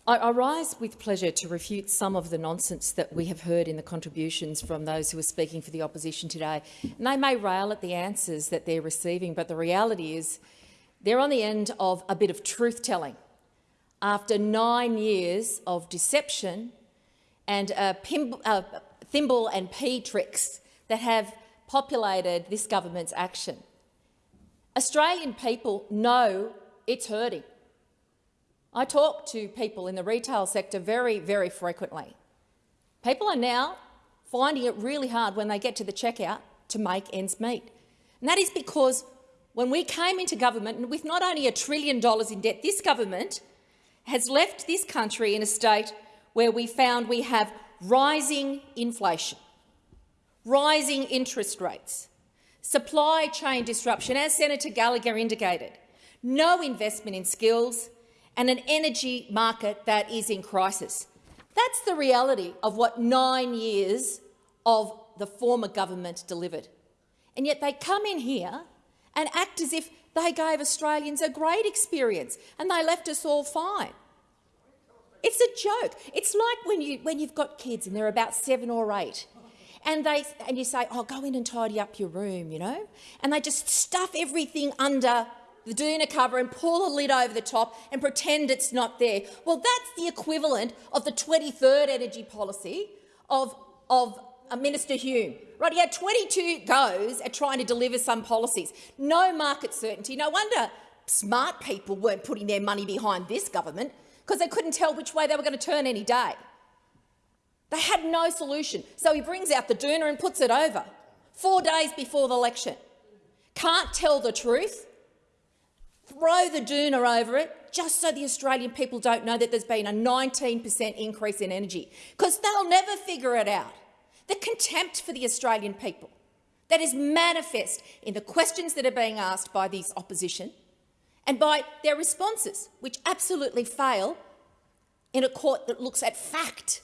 I, rise with pleasure to refute some of the nonsense that we have heard in the contributions from those who are speaking for the opposition today. And they may rail at the answers that they're receiving, but the reality is they're on the end of a bit of truth-telling. After nine years of deception and uh, uh, thimble and pea tricks that have populated this government's action, Australian people know it's hurting. I talk to people in the retail sector very, very frequently. People are now finding it really hard when they get to the checkout to make ends meet. And that is because when we came into government, and with not only a trillion dollars in debt, this government has left this country in a state where we found we have rising inflation, rising interest rates, supply chain disruption, as Senator Gallagher indicated, no investment in skills, and an energy market that is in crisis. That's the reality of what nine years of the former government delivered. And yet they come in here and act as if they gave Australians a great experience and they left us all fine. It's a joke. It's like when, you, when you've got kids and they're about seven or eight and, they, and you say, oh, go in and tidy up your room, you know, and they just stuff everything under the doona cover and pull a lid over the top and pretend it's not there. Well, that's the equivalent of the 23rd energy policy of, of uh, Minister Hume. Right, he had 22 goes at trying to deliver some policies. No market certainty. No wonder smart people weren't putting their money behind this government because they couldn't tell which way they were going to turn any day. They had no solution. So he brings out the doona and puts it over four days before the election. Can't tell the truth throw the doona over it just so the Australian people don't know that there's been a 19 per cent increase in energy, because they'll never figure it out. The contempt for the Australian people that is manifest in the questions that are being asked by this opposition and by their responses, which absolutely fail in a court that looks at fact.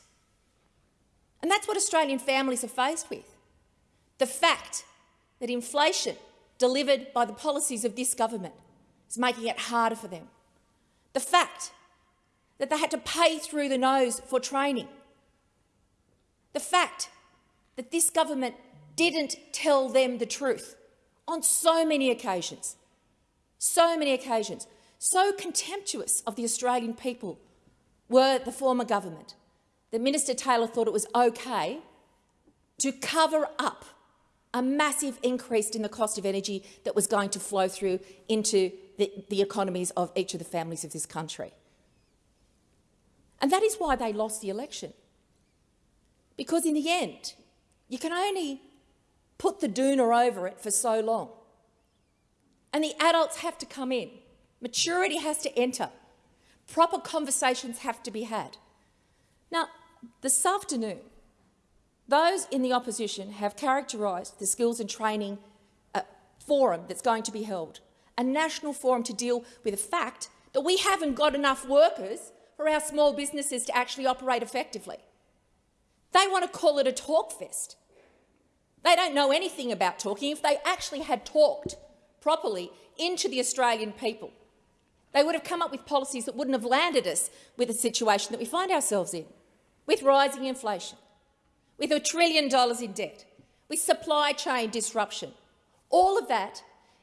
And that's what Australian families are faced with. The fact that inflation delivered by the policies of this government making it harder for them. The fact that they had to pay through the nose for training. The fact that this government didn't tell them the truth on so many occasions. So many occasions. So contemptuous of the Australian people were the former government that Minister Taylor thought it was okay to cover up a massive increase in the cost of energy that was going to flow through into the, the economies of each of the families of this country. And that is why they lost the election. Because in the end, you can only put the doona over it for so long. And the adults have to come in. Maturity has to enter. Proper conversations have to be had. Now, this afternoon, Those in the opposition have characterised the skills and training uh, forum that's going to be held, a national forum to deal with the fact that we haven't got enough workers for our small businesses to actually operate effectively. They want to call it a talk fest. They don't know anything about talking. If they actually had talked properly into the Australian people, they would have come up with policies that wouldn't have landed us with the situation that we find ourselves in, with rising inflation, with a trillion dollars in debt, with supply chain disruption. All of that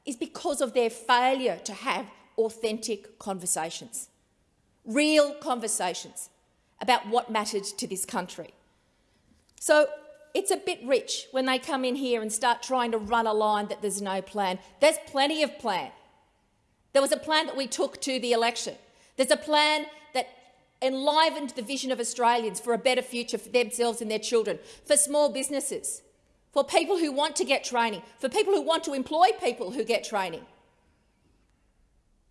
is because of their failure to have authentic conversations, real conversations about what mattered to this country. So it's a bit rich when they come in here and start trying to run a line that there's no plan. There's plenty of plan. There was a plan that we took to the election. There's a plan that enlivened the vision of Australians for a better future for themselves and their children, for small businesses, for people who want to get training, for people who want to employ people who get training.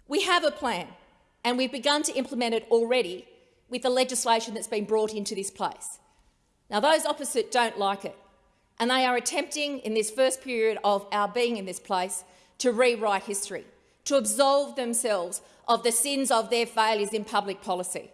We have a plan, and we've begun to implement it already with the legislation that's been brought into this place. Now, those opposite don't like it, and they are attempting in this first period of our being in this place to rewrite history, to absolve themselves of the sins of their failures in public policy.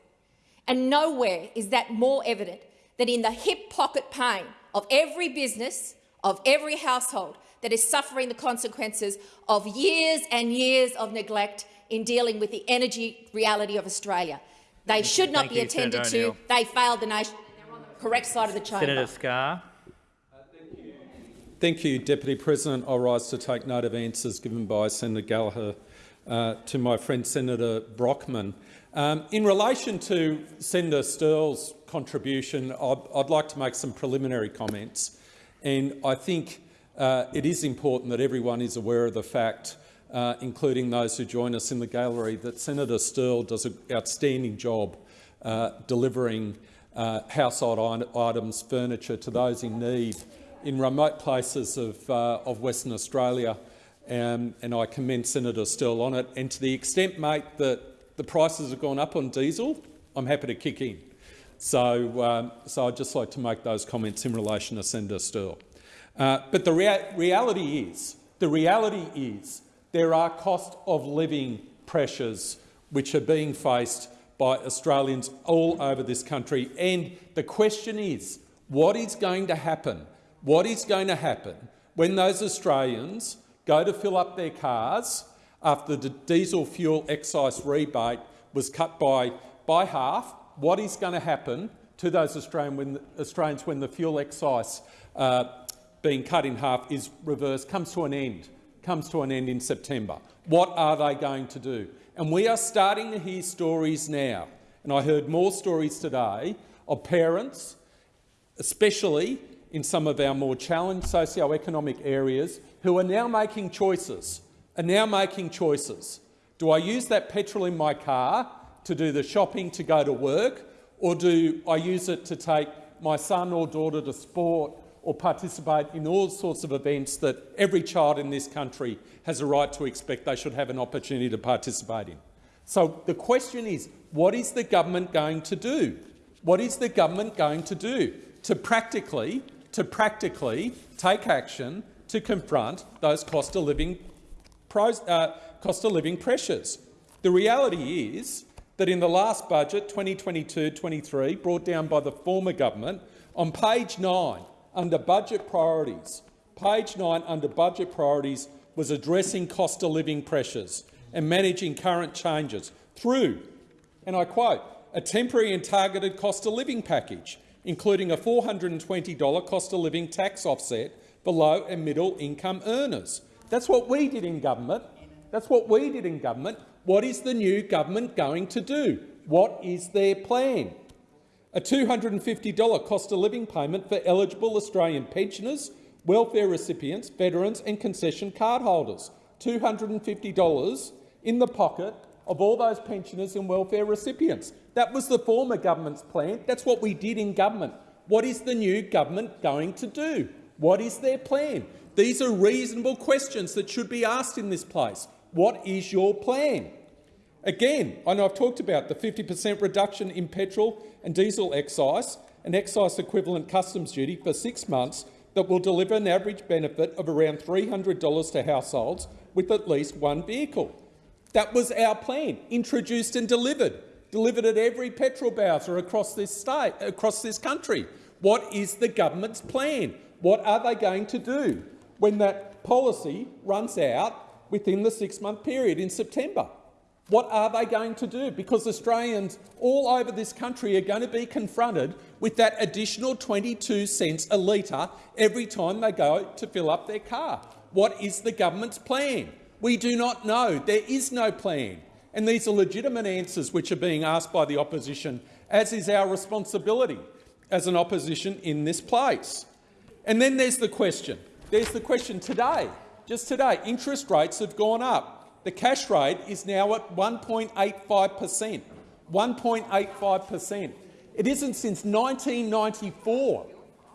And nowhere is that more evident than in the hip pocket pain of every business, of every household that is suffering the consequences of years and years of neglect in dealing with the energy reality of Australia. They should not Thank be you, attended to. They failed the nation. They're on the correct side of the chamber. Senator Scarr. Thank you, Deputy President. I rise to take note of answers given by Senator Gallagher uh, to my friend Senator Brockman. Um, in relation to Senator Sterle's contribution, I'd, I'd, like to make some preliminary comments. And I think uh, it is important that everyone is aware of the fact, uh, including those who join us in the gallery, that Senator Sterle does an outstanding job uh, delivering uh, household items, furniture to those in need in remote places of, uh, of Western Australia. Um, and I commend Senator Sterle on it. And to the extent, mate, that the prices have gone up on diesel, I'm happy to kick in. So, um, so I'd just like to make those comments in relation to Senator Sterle. Uh, but the rea reality is, the reality is there are cost of living pressures which are being faced by Australians all over this country. And the question is, what is going to happen? What is going to happen when those Australians go to fill up their cars after the diesel fuel excise rebate was cut by, by half, what is going to happen to those Australian when, Australians when the fuel excise uh, being cut in half is reversed, comes to an end, comes to an end in September. What are they going to do? And we are starting to hear stories now, and I heard more stories today of parents, especially in some of our more challenged socio-economic areas, who are now making choices are now making choices. Do I use that petrol in my car to do the shopping to go to work, or do I use it to take my son or daughter to sport or participate in all sorts of events that every child in this country has a right to expect they should have an opportunity to participate in? So the question is, what is the government going to do? What is the government going to do to practically, to practically take action to confront those cost of living Uh, cost of living pressures. The reality is that in the last budget, 2022-23, brought down by the former government, on page 9, under budget priorities, page 9 under budget priorities was addressing cost of living pressures and managing current changes through, and I quote, a temporary and targeted cost of living package, including a $420 cost of living tax offset for low and middle income earners, that's what we did in government. That's what we did in government. What is the new government going to do? What is their plan? A $250 cost of living payment for eligible Australian pensioners, welfare recipients, veterans and concession card holders. $250 in the pocket of all those pensioners and welfare recipients. That was the former government's plan. That's what we did in government. What is the new government going to do? What is their plan? These are reasonable questions that should be asked in this place. What is your plan? Again, I know I've talked about the 50 per cent reduction in petrol and diesel excise an excise equivalent customs duty for six months that will deliver an average benefit of around $300 to households with at least one vehicle. That was our plan, introduced and delivered, delivered at every petrol bowser across this state, across this country. What is the government's plan? What are they going to do when that policy runs out within the six-month period in September? What are they going to do? Because Australians all over this country are going to be confronted with that additional 22 cents a litre every time they go to fill up their car. What is the government's plan? We do not know. There is no plan. And these are legitimate answers which are being asked by the opposition, as is our responsibility as an opposition in this place. And then there's the question. There's the question today. Just today, interest rates have gone up. The cash rate is now at 1.85 per cent. 1.85 per cent. It isn't since 1994,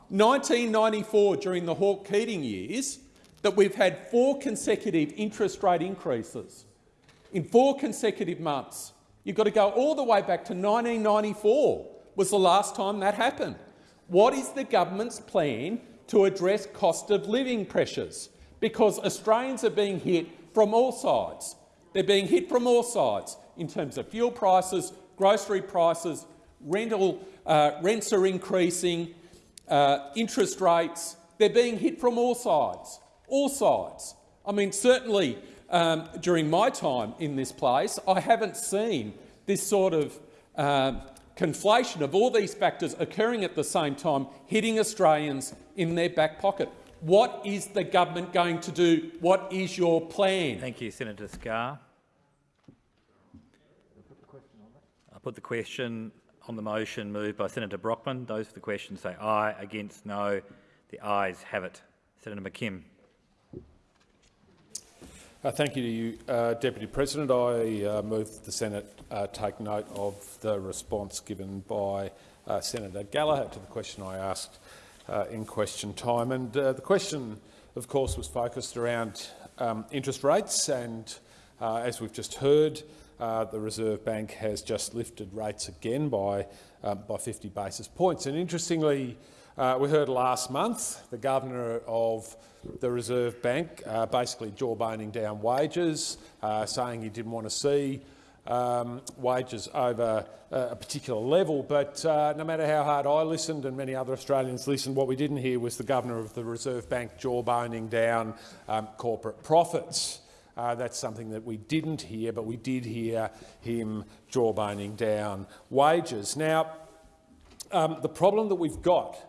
1994 during the Hawke-Keating years, that we've had four consecutive interest rate increases in four consecutive months. You've got to go all the way back to 1994 was the last time that happened. What is the government's plan to address cost of living pressures? Because Australians are being hit from all sides. They're being hit from all sides in terms of fuel prices, grocery prices, rental uh, rents are increasing, uh, interest rates. They're being hit from all sides all sides. I mean, certainly um, during my time in this place, I haven't seen this sort of uh, conflation of all these factors occurring at the same time, hitting Australians in their back pocket. What is the government going to do? What is your plan? Thank you, Senator Scarr. I put the question on the motion moved by Senator Brockman. Those for the question say aye. Against no. The ayes have it. Senator McKim. Uh, thank you to you, uh, Deputy President. I uh, move that the Senate uh, take note of the response given by uh, Senator Gallagher to the question I asked uh, in question time. And the question, of course, was focused around um, interest rates. And as we've just heard, the Reserve Bank has just lifted rates again by, um, by 50 basis points. And interestingly, we heard last month the Governor of the Reserve Bank, uh, basically jawboning down wages, uh, saying he didn't want to see um, wages over uh, a particular level. But uh, no matter how hard I listened and many other Australians listened, what we didn't hear was the Governor of the Reserve Bank jawboning down um, corporate profits. Uh, that's something that we didn't hear, but we did hear him jawboning down wages. Now, um, the problem that we've got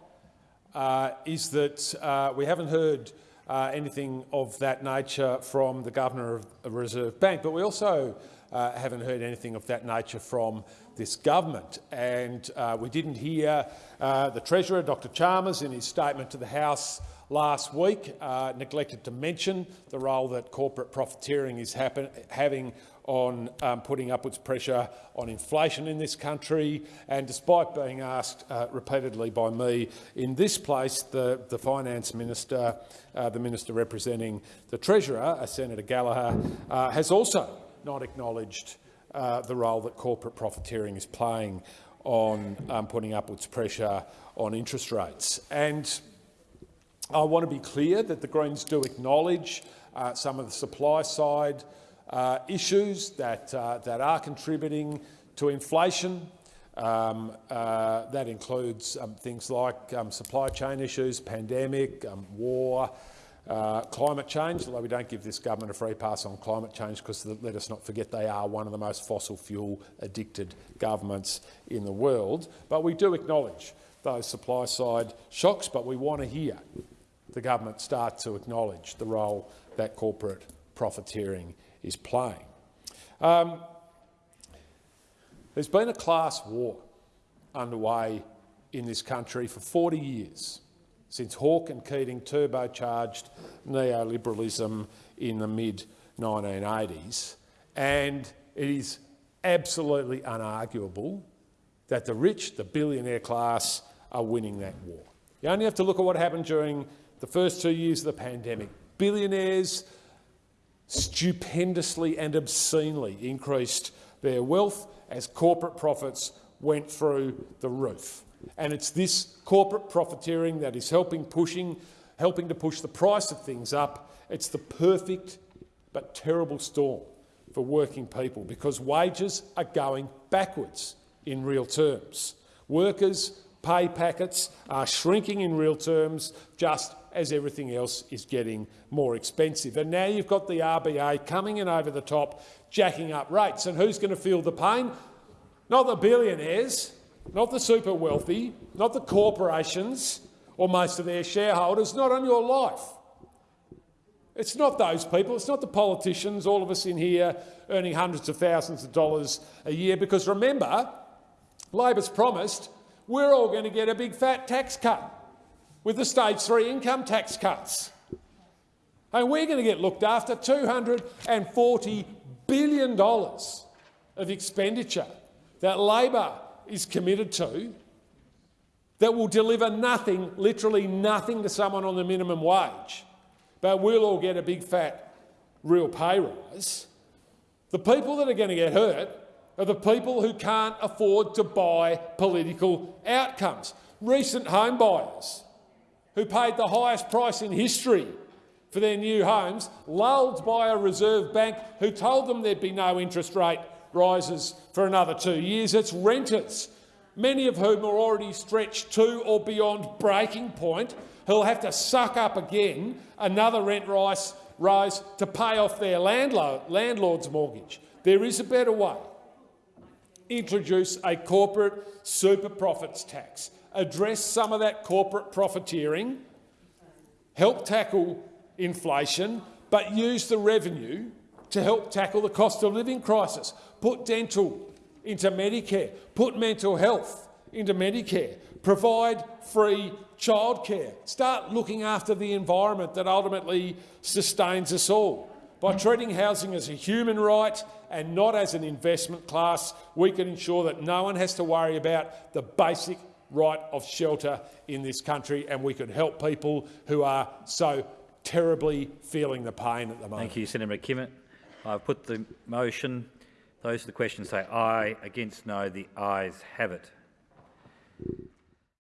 uh, is that uh, we haven't heard uh, anything of that nature from the Governor of the Reserve Bank, but we also uh, haven't heard anything of that nature from this government. And uh, we didn't hear the Treasurer, Dr Chalmers, in his statement to the House last week, neglected to mention the role that corporate profiteering is having on um, putting upwards pressure on inflation in this country. And despite being asked uh, repeatedly by me in this place, the, the Finance Minister, uh, the Minister representing the Treasurer, uh, Senator Gallagher, uh, has also not acknowledged uh, the role that corporate profiteering is playing on um, putting upwards pressure on interest rates. And I want to be clear that the Greens do acknowledge uh, some of the supply side uh, issues that, uh, that are contributing to inflation. Um, uh, that includes um, things like um, supply chain issues, pandemic, um, war, uh, climate change, although we don't give this government a free pass on climate change because let us not forget they are one of the most fossil fuel addicted governments in the world. But we do acknowledge those supply side shocks, but we want to hear the government start to acknowledge the role that corporate profiteering is playing. Um, there's been a class war underway in this country for 40 years, since Hawke and Keating turbocharged neoliberalism in the mid-1980s, and it is absolutely unarguable that the rich, the billionaire class, are winning that war. You only have to look at what happened during the first two years of the pandemic. Billionaires stupendously and obscenely increased their wealth as corporate profits went through the roof. And it's this corporate profiteering that is helping, pushing, helping to push the price of things up. It's the perfect but terrible storm for working people because wages are going backwards in real terms. Workers' pay packets are shrinking in real terms just as everything else is getting more expensive. And now you've got the RBA coming in over the top, jacking up rates. And who's going to feel the pain? Not the billionaires, not the super wealthy, not the corporations or most of their shareholders, not on your life. It's not those people, it's not the politicians, all of us in here earning hundreds of thousands of dollars a year, because remember, Labor's promised we're all going to get a big fat tax cut with the stage three income tax cuts. And we're going to get looked after $240 billion of expenditure that Labor is committed to that will deliver nothing, literally nothing to someone on the minimum wage, but we'll all get a big fat real pay rise. The people that are going to get hurt are the people who can't afford to buy political outcomes. Recent home buyers who paid the highest price in history for their new homes, lulled by a Reserve Bank who told them there'd be no interest rate rises for another two years. It's renters, many of whom are already stretched to or beyond breaking point, who'll have to suck up again another rent rise, rise to pay off their landlord's mortgage. There is a better way. Introduce a corporate super profits tax. Address some of that corporate profiteering, help tackle inflation, but use the revenue to help tackle the cost of living crisis. Put dental into Medicare, put mental health into Medicare, provide free childcare, start looking after the environment that ultimately sustains us all. By treating housing as a human right and not as an investment class, we can ensure that no one has to worry about the basic right of shelter in this country, and we could help people who are so terribly feeling the pain at the moment. Thank you, Senator McKimmett. I've put the motion. Those for the question say aye. Against no. The ayes have it.